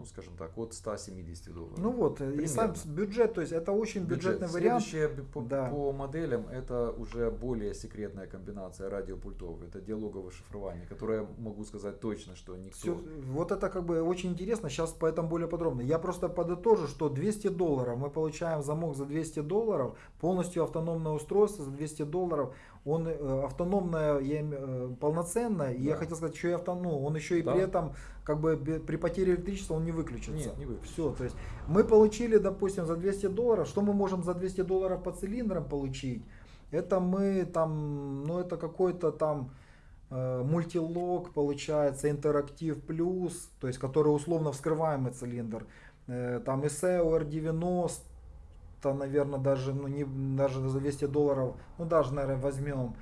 скажем так, от 170 долларов. Ну вот, и сам бюджет, то есть это очень Бюджет. бюджетный вариант. Следующее по, Да. по моделям это уже более секретная комбинация радиопультов. Это диалоговое шифрование, которое могу сказать точно, что никто. Всё, вот это как бы очень интересно, сейчас поэтому более подробно. Я просто подытожу, что 200 долларов, мы получаем замок за 200 долларов, полностью автономное устройство за 200 долларов, он э, автономное, я э, полноценное, и я хотел сказать, еще и автоном, он еще и Да. при этом, как бы при потере электричества он не выключится. Нет, не выключится. Все, то есть мы получили, допустим, за 200 долларов, что мы можем за 200 долларов по цилиндрам получить? Это мы там, ну это какой-то там э, мультилог получается, интерактив плюс, то есть который условно вскрываемый цилиндр. Там ISEO R90, наверное, даже, ну, не, даже за 200 долларов, ну даже, наверное, возьмем.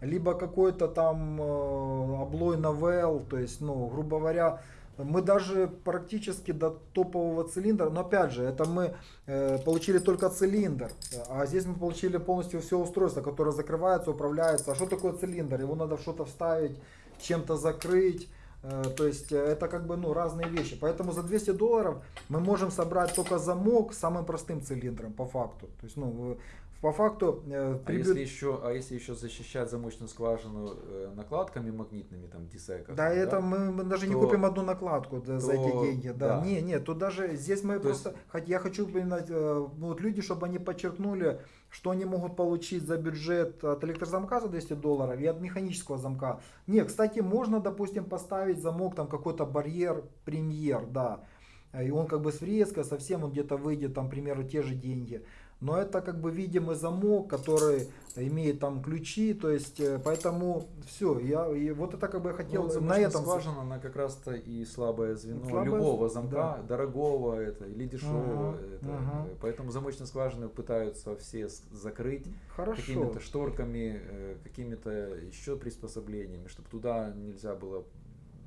Либо какой-то там э, облой новелл, то есть, ну, грубо говоря, мы даже практически до топового цилиндра, но опять же, это мы э, получили только цилиндр, а здесь мы получили полностью все устройство, которое закрывается, управляется. А что такое цилиндр? Его надо что-то вставить, чем-то закрыть. Э, То есть э, это как бы ну, разные вещи. Поэтому за 200 долларов мы можем собрать только замок с самым простым цилиндром по факту. То есть ну, по факту... Э, а, если еще, а если еще защищать замочную скважину э, накладками магнитными, там, дисека? Да, да, это мы, мы даже то, не купим одну накладку да, то, за эти деньги. Да. да. Не, не, тут даже здесь мы то просто... Есть... Я хочу упоминать, э, вот люди, чтобы они подчеркнули, что они могут получить за бюджет от электрозамка за 200 долларов и от механического замка. Не, кстати, можно, допустим, поставить замок, там какой-то барьер, премьер, да. И он как бы с врезкой, совсем он где-то выйдет, там, примеру, те же деньги но это как бы видимый замок, который имеет там ключи, то есть э, поэтому все, я и вот это как бы я хотел ну, на этом скважина, она как раз-то и слабое звено слабое, любого замка, да. дорогого это или дешевого, ага, это, ага. поэтому замочные скважины пытаются все закрыть какими-то шторками, э, какими-то еще приспособлениями, чтобы туда нельзя было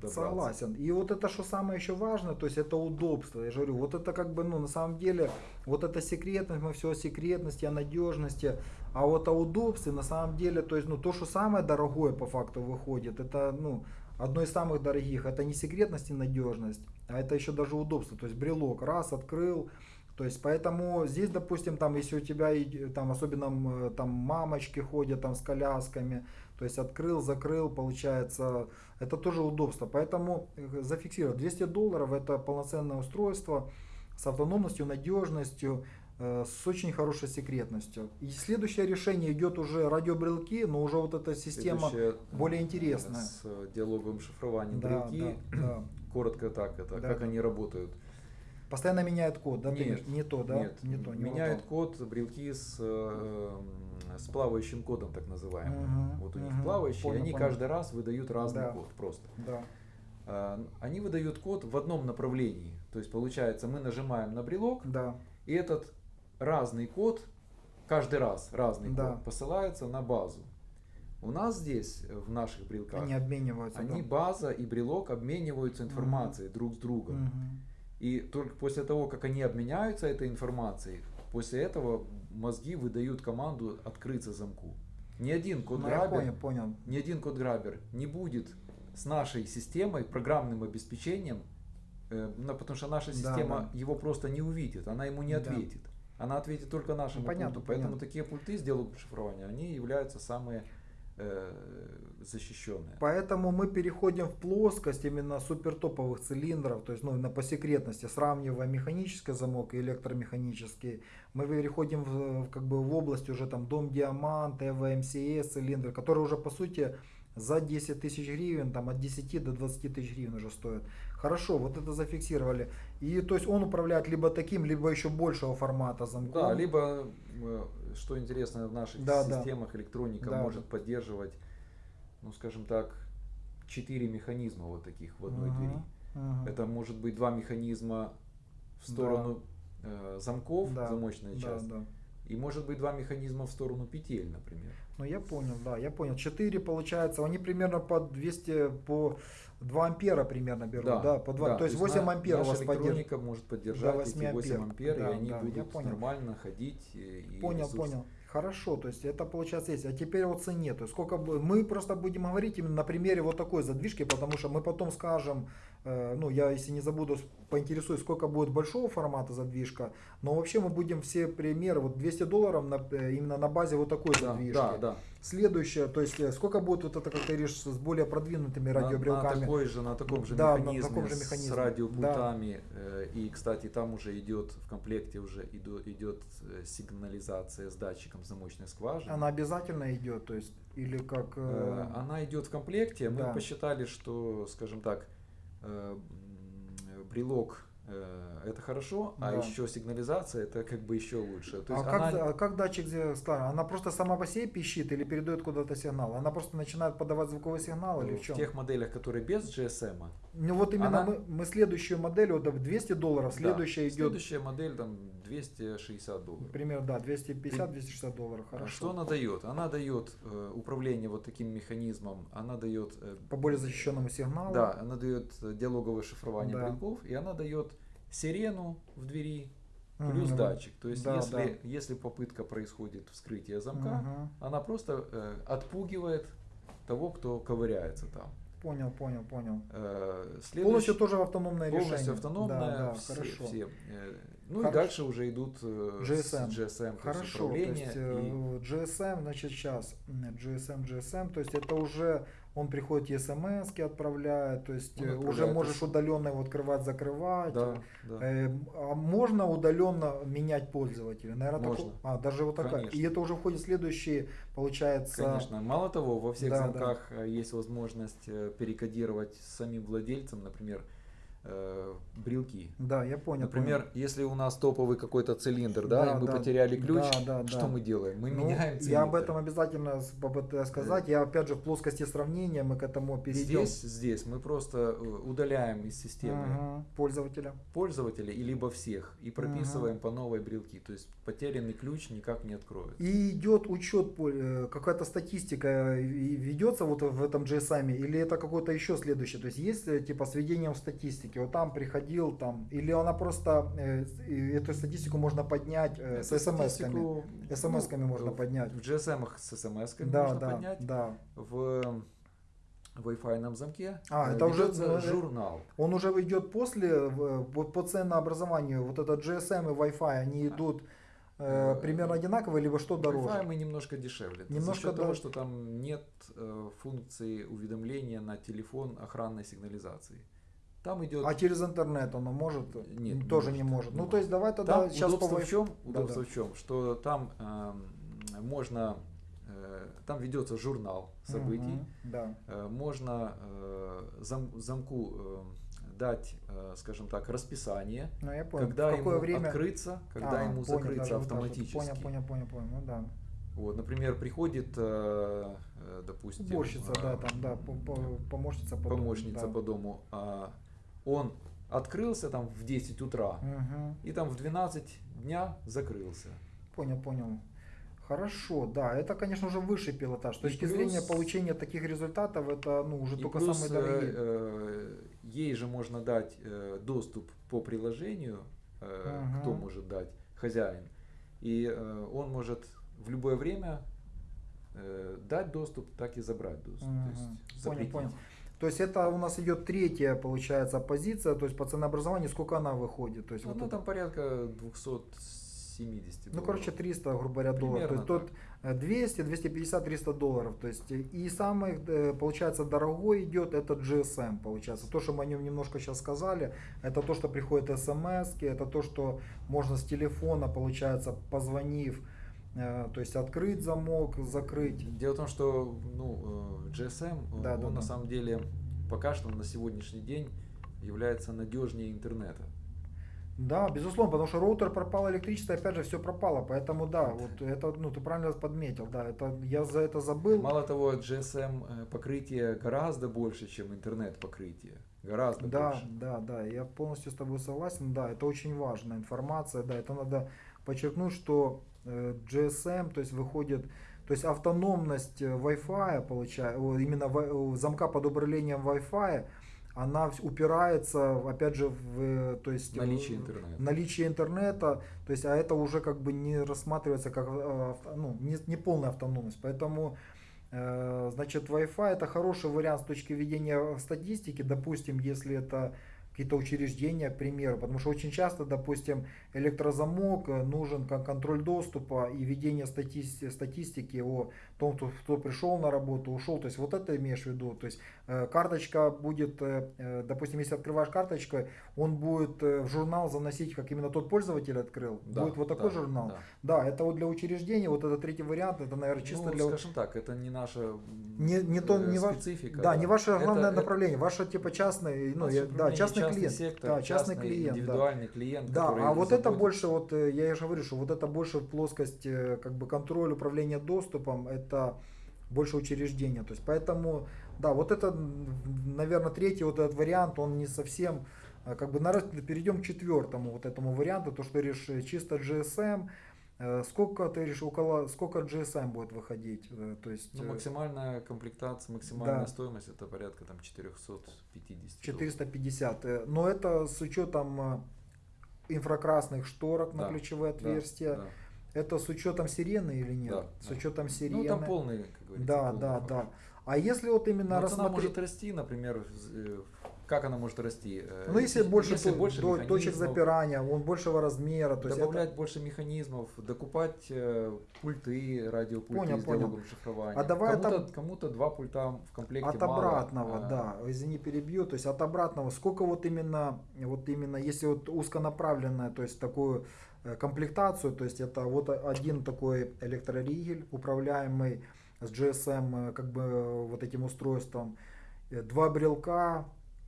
добраться. Согласен. И вот это что самое еще важное, то есть это удобство. Я же говорю, вот это как бы, ну, на самом деле, вот эта секретность, мы все о секретности, о надежности, а вот о удобстве, на самом деле, то есть, ну, то, что самое дорогое по факту выходит, это, ну, одно из самых дорогих, это не секретность и надежность, а это еще даже удобство. То есть брелок раз открыл, то есть поэтому здесь, допустим, там, если у тебя там особенно там мамочки ходят там с колясками, то есть открыл, закрыл, получается, это тоже удобство. Поэтому э, зафиксировать 200 долларов это полноценное устройство с автономностью, надежностью, э, с очень хорошей секретностью. И следующее решение идет уже радиобрелки, но уже вот эта система Следующее, более интересная. С диалоговым шифрованием да, брелки. Да, да. Коротко так, это да, как да. они работают. Постоянно меняет код, да? Нет, не то, да? Нет, не то. Не меняет код брелки с э, с плавающим кодом, так называемым. Угу, вот у них плавающие, понял, они понял. каждый раз выдают разный да. код просто. Да. А, они выдают код в одном направлении. То есть получается, мы нажимаем на брелок, да. и этот разный код, каждый раз разный да. код посылается на базу. У нас здесь, в наших брелках, они обмениваются. Они да? база и брелок обмениваются информацией угу. друг с другом. Угу. И только после того, как они обменяются этой информацией, после этого мозги выдают команду открыться замку. Ни один код-грабер, ну, понял, понял. ни один код-грабер не будет с нашей системой, программным обеспечением, э, потому что наша система да, да. его просто не увидит, она ему не ответит. Да. Она ответит только нашему ну, понятно, пульту. Поэтому понятно. такие пульты с диалогом шифрования, они являются самые э, защищенные. Поэтому мы переходим в плоскость именно супертоповых цилиндров, то есть ну, на по секретности, сравнивая механический замок и электромеханический, мы переходим в, как бы в область уже там Дом Диамант, MCS цилиндры, которые уже по сути за 10 тысяч гривен, там от 10 до 20 тысяч гривен уже стоят. Хорошо, вот это зафиксировали. И то есть он управляет либо таким, либо еще большего формата замком. Да, либо, э, что интересно, в наших да, системах да. электроника да, может поддерживать ну скажем так, четыре механизма вот таких в одной uh-huh, двери. Uh-huh. Это может быть два механизма в сторону да. э, замков, да, замочная часть. Да, да. И может быть два механизма в сторону петель, например. Ну я понял, да, я понял. Четыре получается, они примерно по 200, по 2 ампера примерно берут, да, да по 2, да. то есть 8 ампер у вас поддерживает. может поддержать эти 8 ампер, да, и они да, будут нормально ходить. И понял, ресурс. понял. Хорошо, то есть это получается есть. А теперь о цене. То есть сколько мы просто будем говорить именно на примере вот такой задвижки, потому что мы потом скажем, ну я если не забуду, поинтересуюсь, сколько будет большого формата задвижка. Но вообще мы будем все примеры, вот 200 долларов на, э, именно на базе вот такой да, задвижки. Да, да. Следующее, то есть э, сколько будет вот это, как ты говоришь, с более продвинутыми радиобрелками. На, такой же, на таком же да, механизме, на таком же механизме. с радиопультами. Да. И, кстати, там уже идет в комплекте уже идет сигнализация с датчиком замочной скважины. Она обязательно идет, то есть или как? Э... Она идет в комплекте. Мы да. посчитали, что, скажем так, э, брелок Э, это хорошо, а да. а еще сигнализация это как бы еще лучше. То есть а, она... как, а как датчик старый? Она просто сама по себе пищит или передает куда-то сигнал? Она просто начинает подавать звуковой сигнал или в чем? В тех моделях, которые без GSM. Ну вот именно она... мы, мы следующую модель, вот 200 долларов, следующая да, идет... Следующая модель там 260 долларов. Примерно, да, 250-260 долларов, хорошо. Что она дает? Она дает э, управление вот таким механизмом, она дает... Э, по более защищенному сигналу. Да, она дает диалоговое шифрование да. брелков, и она дает сирену в двери плюс угу. датчик. То есть да, если, да. если попытка происходит вскрытие замка, угу. она просто э, отпугивает того, кто ковыряется там. Понял, понял, понял. Э, следующий- Полностью тоже автономное полностью решение. автономное, Да, да, все, хорошо. все. Э, Ну и Хорошо. дальше уже идут э, GSM. GSM, то есть Хорошо, то есть и- э, GSM, значит, сейчас GSM, GSM, то есть это уже он приходит и смс отправляет, то есть Он э, уже можешь удаленно его открывать, закрывать. Да, да. Э, а можно удаленно менять пользователя? Наверное, Можно. такое- А, даже вот такая. Конечно. И это уже входит в следующие, получается. Конечно. Мало того, во всех Да, замках э, есть возможность перекодировать самим владельцам, например, э, брелки. Да, я понял. Например, понял. если у нас топовый какой-то цилиндр, да, Да, и мы да, потеряли ключ, да, да, что да. мы делаем? Мы Ну, меняем цилиндр. Я об этом обязательно попытаюсь сказать. Я опять же в плоскости сравнения мы к этому перейдем. Здесь, здесь мы просто э, удаляем из системы Мгм. пользователя. пользователя и либо всех и прописываем по новой брелки. То есть потерянный ключ никак не откроет. И идет учет, э, какая-то статистика э, ведется вот в этом GSM, или это какое-то еще следующее? То есть есть типа с ведением статистики, вот там приходил там, или она просто, э, эту статистику можно поднять э, с смс-ками? статистику, СМС-ками ну, можно в- поднять. В GSM с смс-ками Да, можно да, поднять. да. В Wi-Fi замке А, э, это уже, ну, э, журнал. Он уже идет после, вот по ценообразованию, вот этот GSM и Wi-Fi, они идут э, примерно одинаково, либо что дороже? Wi-Fi мы немножко дешевле. Немножко За счет того, дороже. что там нет э, функции уведомления на телефон охранной сигнализации. Там идет А через интернет оно может? Нет, не тоже не может, не Ну, может. то есть давай тогда Там сейчас удобство по в чем? Удобство Да-да. в чем? Что там эм, можно, э, там ведется журнал событий, Мгм, Да. Э, можно э, зам- замку э, дать, э, скажем так, расписание, Ну, я понял. когда в какое ему время? открыться, когда А, ему понял, закрыться вот автоматически. Понял, понял, понял, понял. Ну да. Вот, например, приходит, э, э, допустим, Уборщица, э, да, там, да, по- по- помощница по дому, помощница да. по дому, а он открылся там в 10 утра Мгм. и там в 12 дня закрылся. Понял, понял. Хорошо, да, это, конечно, уже высший пилотаж. С точки плюс- зрения получения таких результатов, это ну, уже только плюс, самые дорогие. э, э, ей же можно дать э, доступ по приложению, э, Ага. кто может дать, хозяин. И э, он может в любое время э, дать доступ, так и забрать доступ. Мгм. То есть Понял, понял. То есть это у нас идет третья, получается, позиция, то есть по ценообразованию сколько она выходит? То есть Ну, вот ну, это- там порядка 270 Ну, долларов. короче, 300, грубо говоря, долларов. То есть тут э, 200, 250, 300 долларов. То есть э, и самый, э, получается, дорогой идет это GSM, получается. То, что мы о нем немножко сейчас сказали, это то, что приходит смс, это то, что можно с телефона, получается, позвонив, то есть открыть замок, закрыть. Дело в том, что ну, э, GSM, э, Да, он да, на да. самом деле пока что на сегодняшний день является надежнее интернета. Да, безусловно, потому что роутер пропал, электричество, опять же, все пропало. Поэтому да, вот это, ну, ты правильно подметил, да, это я за это забыл. Мало того, GSM э, покрытие гораздо больше, чем интернет покрытие. Гораздо Да, больше. да, да, я полностью с тобой согласен. Да, это очень важная информация. Да, это надо подчеркнуть, что э, GSM, то есть выходит, то есть автономность э, Wi-Fi, получается, именно замка под управлением Wi-Fi, она упирается, опять же, в, э, то есть, Наличие интернета. наличие интернета, то есть, а это уже как бы не рассматривается как ну, не, не полная автономность. Поэтому Значит, Wi-Fi это хороший вариант с точки ведения статистики, допустим, если это какие-то учреждения, к примеру, потому что очень часто, допустим, электрозамок нужен как контроль доступа и ведение стати- статистики о том, кто, кто пришел на работу, ушел, то есть вот это имеешь в виду, то есть э, карточка будет, э, э, допустим, если открываешь карточкой, он будет в журнал заносить, как именно тот пользователь открыл, Да, будет вот такой да, журнал. да. Да, это вот для учреждения, вот это третий вариант, это, наверное, чисто ну, для... скажем так, это не наша Не, не то, не ваш, специфика. да, не ваше Это- главное это направление, ваше типа частный, ну, я- да, частный, частный клиент, сектор, да, частный, частный клиент, да. индивидуальный клиент, Да, а вот это больше, вот я же говорю, что вот это больше плоскость как бы контроль управления доступом, это больше учреждения. То есть поэтому, да, вот это, наверное, третий вот этот вариант, он не совсем, э, как бы народ, перейдем к четвертому вот этому варианту, то, что э, чисто GSM, Э, сколько ты говоришь, около, сколько GSM будет выходить? Э, То есть Ну, э, максимальная комплектация, максимальная Да. стоимость это порядка там 450 долларов. 450. э, Но это с учетом инфракрасных шторок на Да, ключевые Да, отверстия. да. Это с учетом сирены или нет? Да, с да. учетом сирены. Ну, там полный, как говорится. Да, полный да, фарш. да. А если вот именно рассмотреть... может расти, например, э, как она может расти? Э, Ну, если больше, если больше до- точек запирания, он большего размера, то есть добавлять больше механизмов, докупать э, пульты, радиопульты Понял, с понял. шифрования. А давай кому-то, от- кому-то два пульта в комплекте от мало, обратного, а, да, извини, перебью, то есть от обратного, сколько вот именно, вот именно, если вот узконаправленная, то есть такую комплектацию, то есть это вот один такой электроригель, управляемый с GSM, э, как бы э, вот этим устройством, э, два брелка,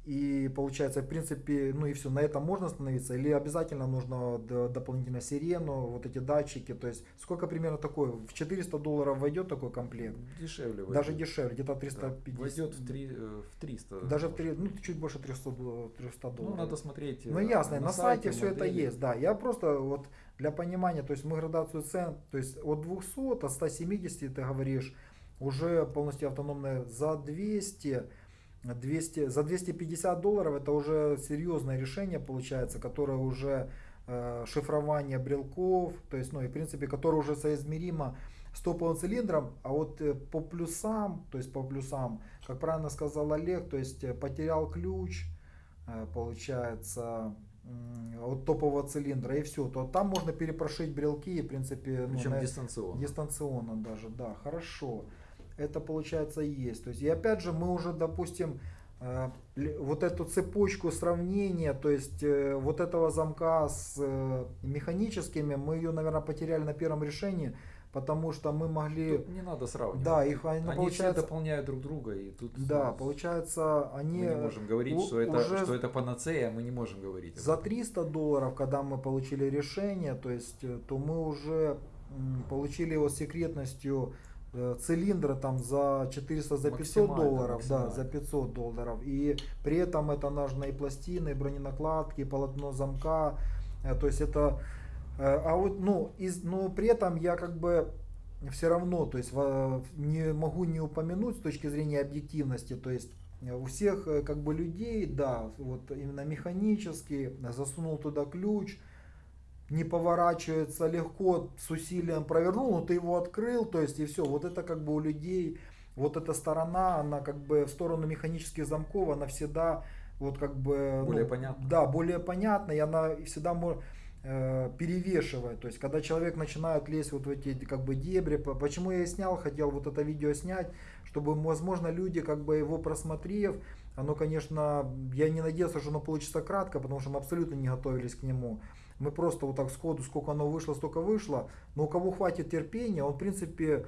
и получается, в принципе, ну и все, на этом можно остановиться, или обязательно нужно дополнительно сирену, вот эти датчики, то есть сколько примерно такой, в 400 долларов войдет такой комплект? Дешевле Даже войдет. дешевле, где-то Да, 350. Войдет в, три, э, в 300. Даже в три, ну чуть больше 300, дол- 300 Ну, долларов. надо смотреть. Ну э, ясно, на, сайте, все это есть, да. Я просто вот для понимания, то есть мы градацию цен, то есть от 200, от 170 ты говоришь, уже полностью автономная за 200, 200, за 250 долларов это уже серьезное решение получается, которое уже э, шифрование брелков, то есть, ну и в принципе, которое уже соизмеримо с топовым цилиндром, а вот э, по плюсам, то есть по плюсам, как правильно сказал Олег, то есть э, потерял ключ, э, получается, от топового цилиндра и все, то там можно перепрошить брелки, и, в принципе, ну, Причем на- дистанционно. дистанционно даже, да, хорошо. Это получается есть. То есть, и опять же, мы уже, допустим, э, вот эту цепочку сравнения, то есть э, вот этого замка с э, механическими, мы ее, наверное, потеряли на первом решении, потому что мы могли, Тут не надо сравнивать. да, их они, Они все получается, дополняют друг друга, и тут да, получается, мы они не можем говорить, у- что это, уже что это панацея, мы не можем говорить. За этом. 300 долларов, когда мы получили решение, то есть, то мы уже получили его с секретностью цилиндра там за 400, за 500 Максимально, долларов, да, за 500 долларов. И при этом это нужны и пластины, броненакладки, и полотно замка. Э, То есть это, э, а вот, ну, из, но при этом я как бы все равно, то есть не могу не упомянуть с точки зрения объективности, то есть э, у всех э, как бы людей, да, вот именно механически, э, засунул туда ключ, не поворачивается легко, с усилием провернул, но ты его открыл, то есть и все, вот это как бы у людей, вот эта сторона, она как бы в сторону механических замков, она всегда вот как бы... Более ну, понятна. Да, более понятна, и она всегда может перевешивает. То есть, когда человек начинает лезть вот в эти как бы дебри, по- почему я и снял, хотел вот это видео снять, чтобы, возможно, люди, как бы его просмотрев, оно, конечно, я не надеялся, что оно получится кратко, потому что мы абсолютно не готовились к нему. Мы просто вот так сходу, сколько оно вышло, столько вышло. Но у кого хватит терпения, он, в принципе,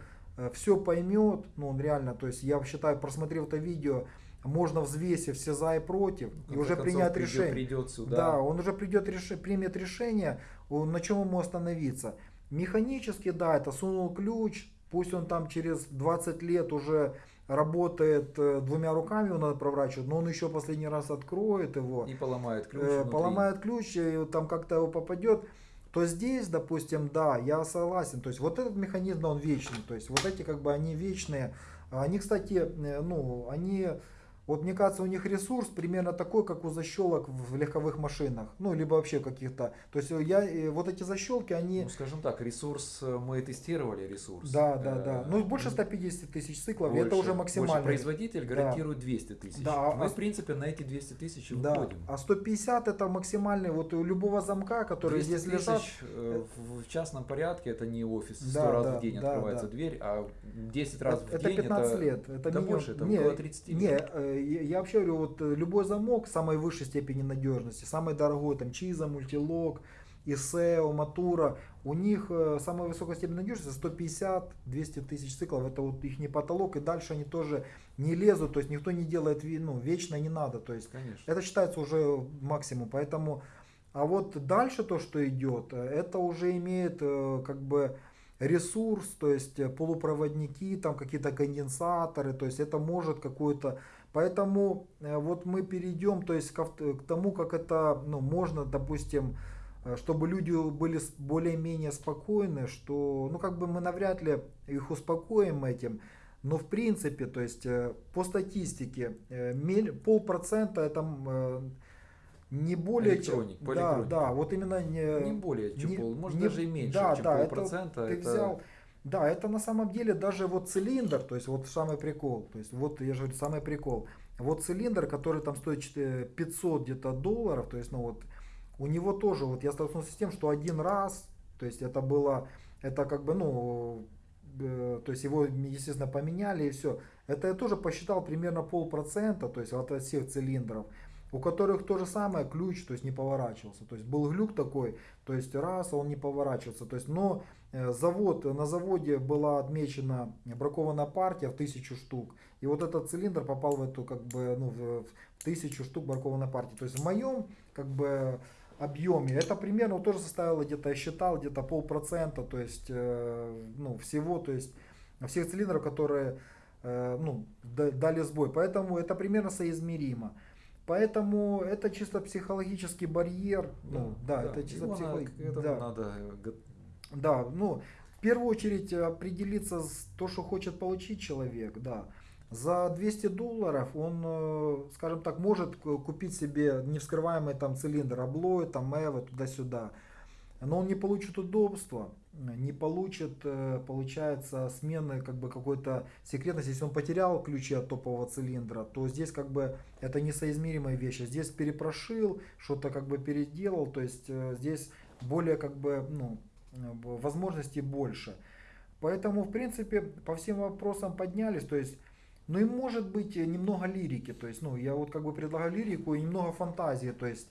все поймет. Ну, он реально, то есть, я считаю, просмотрев это видео, можно взвесив все за и против, и уже принять придет- решение. Придет сюда. Да, он уже придет, реши- примет решение, он- на чем ему остановиться. Механически, да, это сунул ключ, пусть он там через 20 лет уже работает э, двумя руками, его надо проворачивать, но он еще последний раз откроет его, И поломает ключ. э, поломает ключ, и там как-то его попадет, то здесь, допустим, да, я согласен. То есть вот этот механизм, он вечный. То есть вот эти как бы они вечные. Они, кстати, э, ну, они, вот мне кажется, у них ресурс примерно такой, как у защелок в легковых машинах. Ну, либо вообще каких-то. То есть я, э, вот эти защелки, они... Ну, скажем так, ресурс, э, мы тестировали ресурс. Да, да, Э, да. Ну, больше 150 тысяч циклов, больше- это уже больше максимально. производитель гарантирует 200 тысяч. Да, Мы, а- в принципе, на эти 200 тысяч Да, выходим. а 150 это максимальный вот у любого замка, который 200 здесь лежат. тысяч э, в, частном порядке это не офис, 100 Да, раз да, в день да, открывается да. дверь, а 10 раз в это день 15 это, лет. Это да минимум- больше, это не, около 30 Не, лет. э, я вообще говорю, вот э, любой замок самой высшей степени надежности, самый дорогой, там Чиза, Мультилок, Исео, Матура, у них э, самая высокая степень надежности 150-200 тысяч циклов, это вот их не потолок, и дальше они тоже не лезут, то есть никто не делает, ну, вечно не надо, то есть Конечно. это считается уже максимум, поэтому, а вот дальше то, что идет, это уже имеет э, как бы ресурс, то есть полупроводники, там какие-то конденсаторы, то есть это может какую-то, поэтому э, вот мы перейдем, то есть к, тому, как это, ну, можно, допустим, э, чтобы люди были более-менее спокойны, что, ну, как бы мы навряд ли их успокоим этим, но в принципе, то есть э, по статистике, полпроцента это не более Электроник, чем, по да, да, вот именно не, не более, чем не- пол, может не- даже и меньше, да, чем да, это полпроцента. ты это- взял, да, это на самом деле даже вот цилиндр, то есть вот самый прикол, то есть вот я же говорю, самый прикол. Вот цилиндр, который там стоит четыре- 500 где-то долларов, то есть ну вот у него тоже вот я столкнулся с тем, что один раз, то есть это было, это как бы ну, э, то есть его естественно поменяли и все. Это я тоже посчитал примерно полпроцента, то есть от всех цилиндров у которых то же самое ключ, то есть не поворачивался. То есть был глюк такой, то есть раз, а он не поворачивался. То есть, но завод, на заводе была отмечена бракованная партия в тысячу штук. И вот этот цилиндр попал в эту как бы ну, в, тысячу штук бракованной партии. То есть в моем как бы объеме это примерно тоже составило где-то, я считал, где-то полпроцента, то есть э, ну, всего, то есть всех цилиндров, которые э, ну, да- дали сбой. Поэтому это примерно соизмеримо. Поэтому это чисто психологический барьер. Ну, да, это чисто психологический. Да, надо э, да, ну, в первую очередь э, определиться с то, что хочет получить человек, да. За 200 долларов он, э, скажем так, может купить себе невскрываемый там цилиндр облой, там эво, туда-сюда. Но он не получит удобства, не получит, э, получается, смены как бы какой-то секретности. Если он потерял ключи от топового цилиндра, то здесь как бы это несоизмеримые вещи. Здесь перепрошил, что-то как бы переделал, то есть здесь более как бы, ну, возможностей больше. Поэтому, в принципе, по всем вопросам поднялись, то есть, ну и может быть э, немного лирики, то есть, ну, я вот как бы предлагаю лирику и немного фантазии, то есть,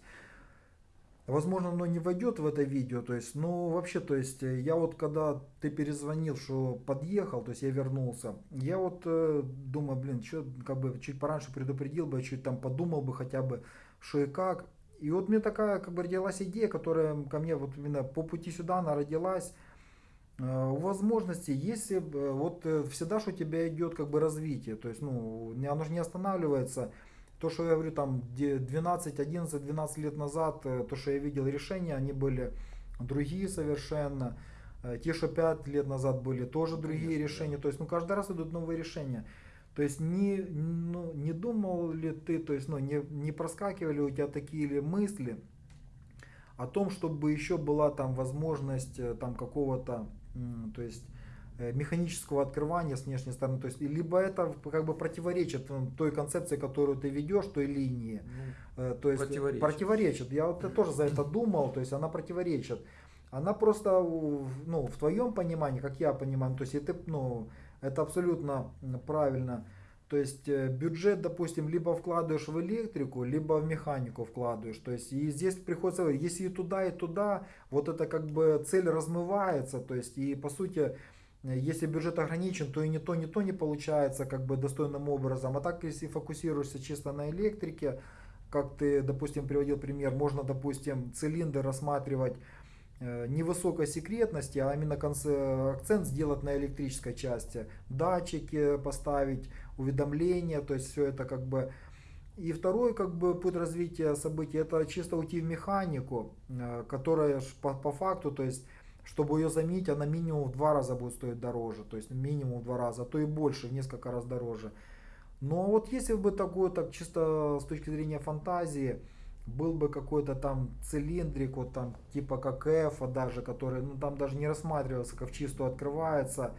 Возможно, оно не войдет в это видео, то есть, ну вообще, то есть, э, я вот когда ты перезвонил, что подъехал, то есть я вернулся, я вот э, думаю, блин, что, как бы чуть пораньше предупредил бы, чуть там подумал бы хотя бы, что и как. И вот мне такая, как бы родилась идея, которая ко мне вот именно по пути сюда она родилась. Э, возможности, если э, вот э, всегда что у тебя идет как бы развитие, то есть, ну, оно же не останавливается. То, что я говорю, там где 12, 11, 12 лет назад, то, что я видел решения, они были другие совершенно. Те, что 5 лет назад были, тоже другие Конечно, решения. да. То есть, ну, каждый раз идут новые решения. То есть, не, ну, не думал ли ты, то есть, ну, не, не проскакивали у тебя такие ли мысли о том, чтобы еще была там возможность э, там какого-то, то есть, э, механического открывания с внешней стороны, то есть, и либо это как бы противоречит м, той концепции, которую ты ведешь, той линии, ну, Э, то есть Противоречит. противоречит. Я вот тоже за это думал, то есть она противоречит. Она просто, ну, в твоем понимании, как я понимаю, то есть это, ну, это абсолютно правильно. То есть э, бюджет, допустим, либо вкладываешь в электрику, либо в механику вкладываешь. То есть и здесь приходится, если и туда, и туда, вот это как бы цель размывается. То есть и по сути, э, если бюджет ограничен, то и ни то, ни то не получается как бы достойным образом. А так, если фокусируешься чисто на электрике, как ты, допустим, приводил пример, можно, допустим, цилиндр рассматривать э, не высокой секретности, а именно акцент сделать на электрической части. Датчики поставить, уведомления, то есть все это как бы... И второй как бы путь развития событий, это чисто уйти в механику, э, которая по, по факту, то есть чтобы ее заменить, она минимум в два раза будет стоить дороже, то есть минимум в два раза, а то и больше, в несколько раз дороже. Но вот если бы такое, так чисто с точки зрения фантазии, был бы какой-то там цилиндрик, вот там типа как F даже, который, ну там даже не рассматривался, как в чистую открывается.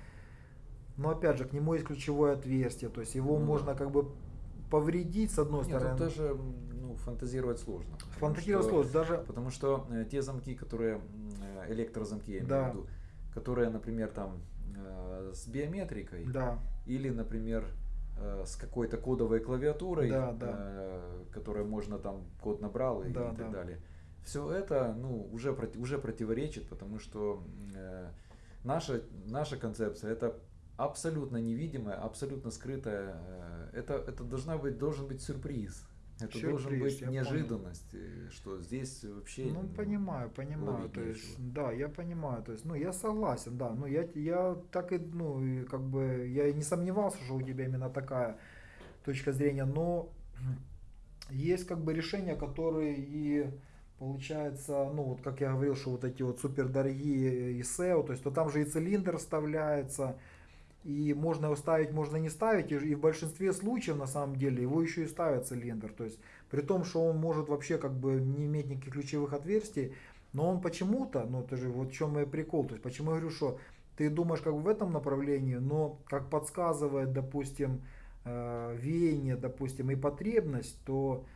Но опять же, к нему есть ключевое отверстие, то есть его Ну да. можно как бы повредить с одной Нет, стороны. тут даже ну, фантазировать сложно. Фантазировать что- сложно, даже Потому что э, те замки, которые, э, электрозамки, я имею Да. в виду, которые, например, там э, с биометрикой, да, или, например, с какой-то кодовой клавиатурой, Да, да. э, которой можно там код набрал и, Да, и так да. далее. Все это ну, уже, уже противоречит, потому что э, наша, наша концепция это абсолютно невидимая, абсолютно скрытая. э, это, это должна быть, должен быть сюрприз. Это должен Сюрприз, быть я понял. неожиданность, э, что здесь вообще... Ну, понимаю, понимаю, то есть, нечего. да, я понимаю, то есть, ну, я согласен, да, ну, я, я так и, ну, как бы, я и не сомневался, что у тебя именно такая точка зрения, но есть как бы решения, которые и получается, ну, вот как я говорил, что вот эти вот супердорогие и SEO, то есть, то там же и цилиндр вставляется, и можно его ставить, можно не ставить, и, в большинстве случаев, на самом деле, его еще и ставят цилиндр, то есть, при том, что он может вообще как бы не иметь никаких ключевых отверстий, но он почему-то, ну это же вот в чем и прикол, то есть почему я говорю, что ты думаешь как в этом направлении, но как подсказывает, допустим, э, веяние, допустим, и потребность, то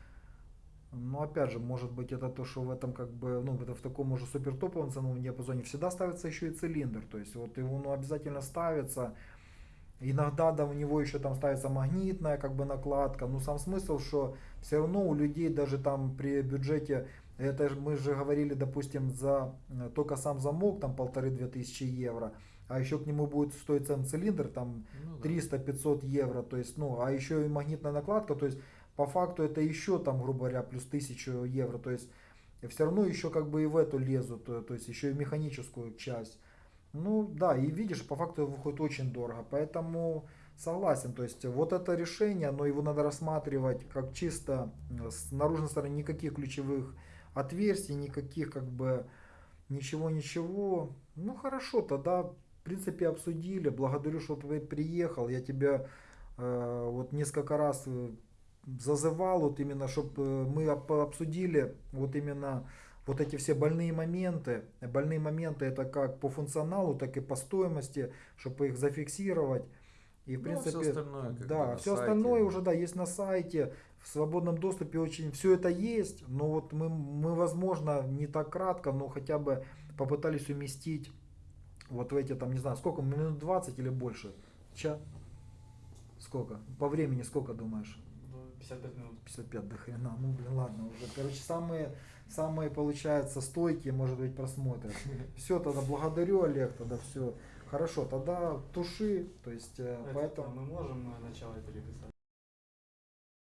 ну, опять же, может быть, это то, что в этом как бы, ну, это в таком уже супер топовом ценовом диапазоне всегда ставится еще и цилиндр. То есть вот его ну, обязательно ставится. Иногда да, у него еще там ставится магнитная как бы накладка. Но сам смысл, что все равно у людей даже там при бюджете, это мы же говорили, допустим, за э, только сам замок там полторы-две тысячи евро. А еще к нему будет стоить сам цилиндр там Ну да. 300-500 евро. То есть, ну, а еще и магнитная накладка. То есть по факту это еще там, грубо говоря, плюс 1000 евро. То есть все равно еще как бы и в эту лезут, то, то есть еще и механическую часть. Ну да, и видишь, по факту выходит очень дорого. Поэтому согласен, то есть вот это решение, но его надо рассматривать как чисто э, с наружной стороны никаких ключевых отверстий, никаких как бы ничего-ничего. Ну хорошо, тогда в принципе обсудили. Благодарю, что ты приехал. Я тебя э, вот несколько раз э, зазывал, вот именно, чтобы мы об- обсудили вот именно вот эти все больные моменты. Больные моменты это как по функционалу, так и по стоимости, чтобы их зафиксировать. И в Ну, принципе, остальное как бы да, все сайте. остальное уже да есть на сайте, в свободном доступе очень все это есть, но вот мы, мы возможно не так кратко, но хотя бы попытались уместить вот в эти там не знаю сколько минут 20 или больше, Ча? Сколько? По времени сколько думаешь? Ну, 55 минут. 55 до хрена. Ну, блин, ладно уже. Короче, самые, самые, получается, стойкие, может быть, просмотры. *laughs* Все, тогда благодарю, Олег, тогда все. Хорошо, тогда туши, то есть, э, Это, поэтому... Мы можем э, начало переписать.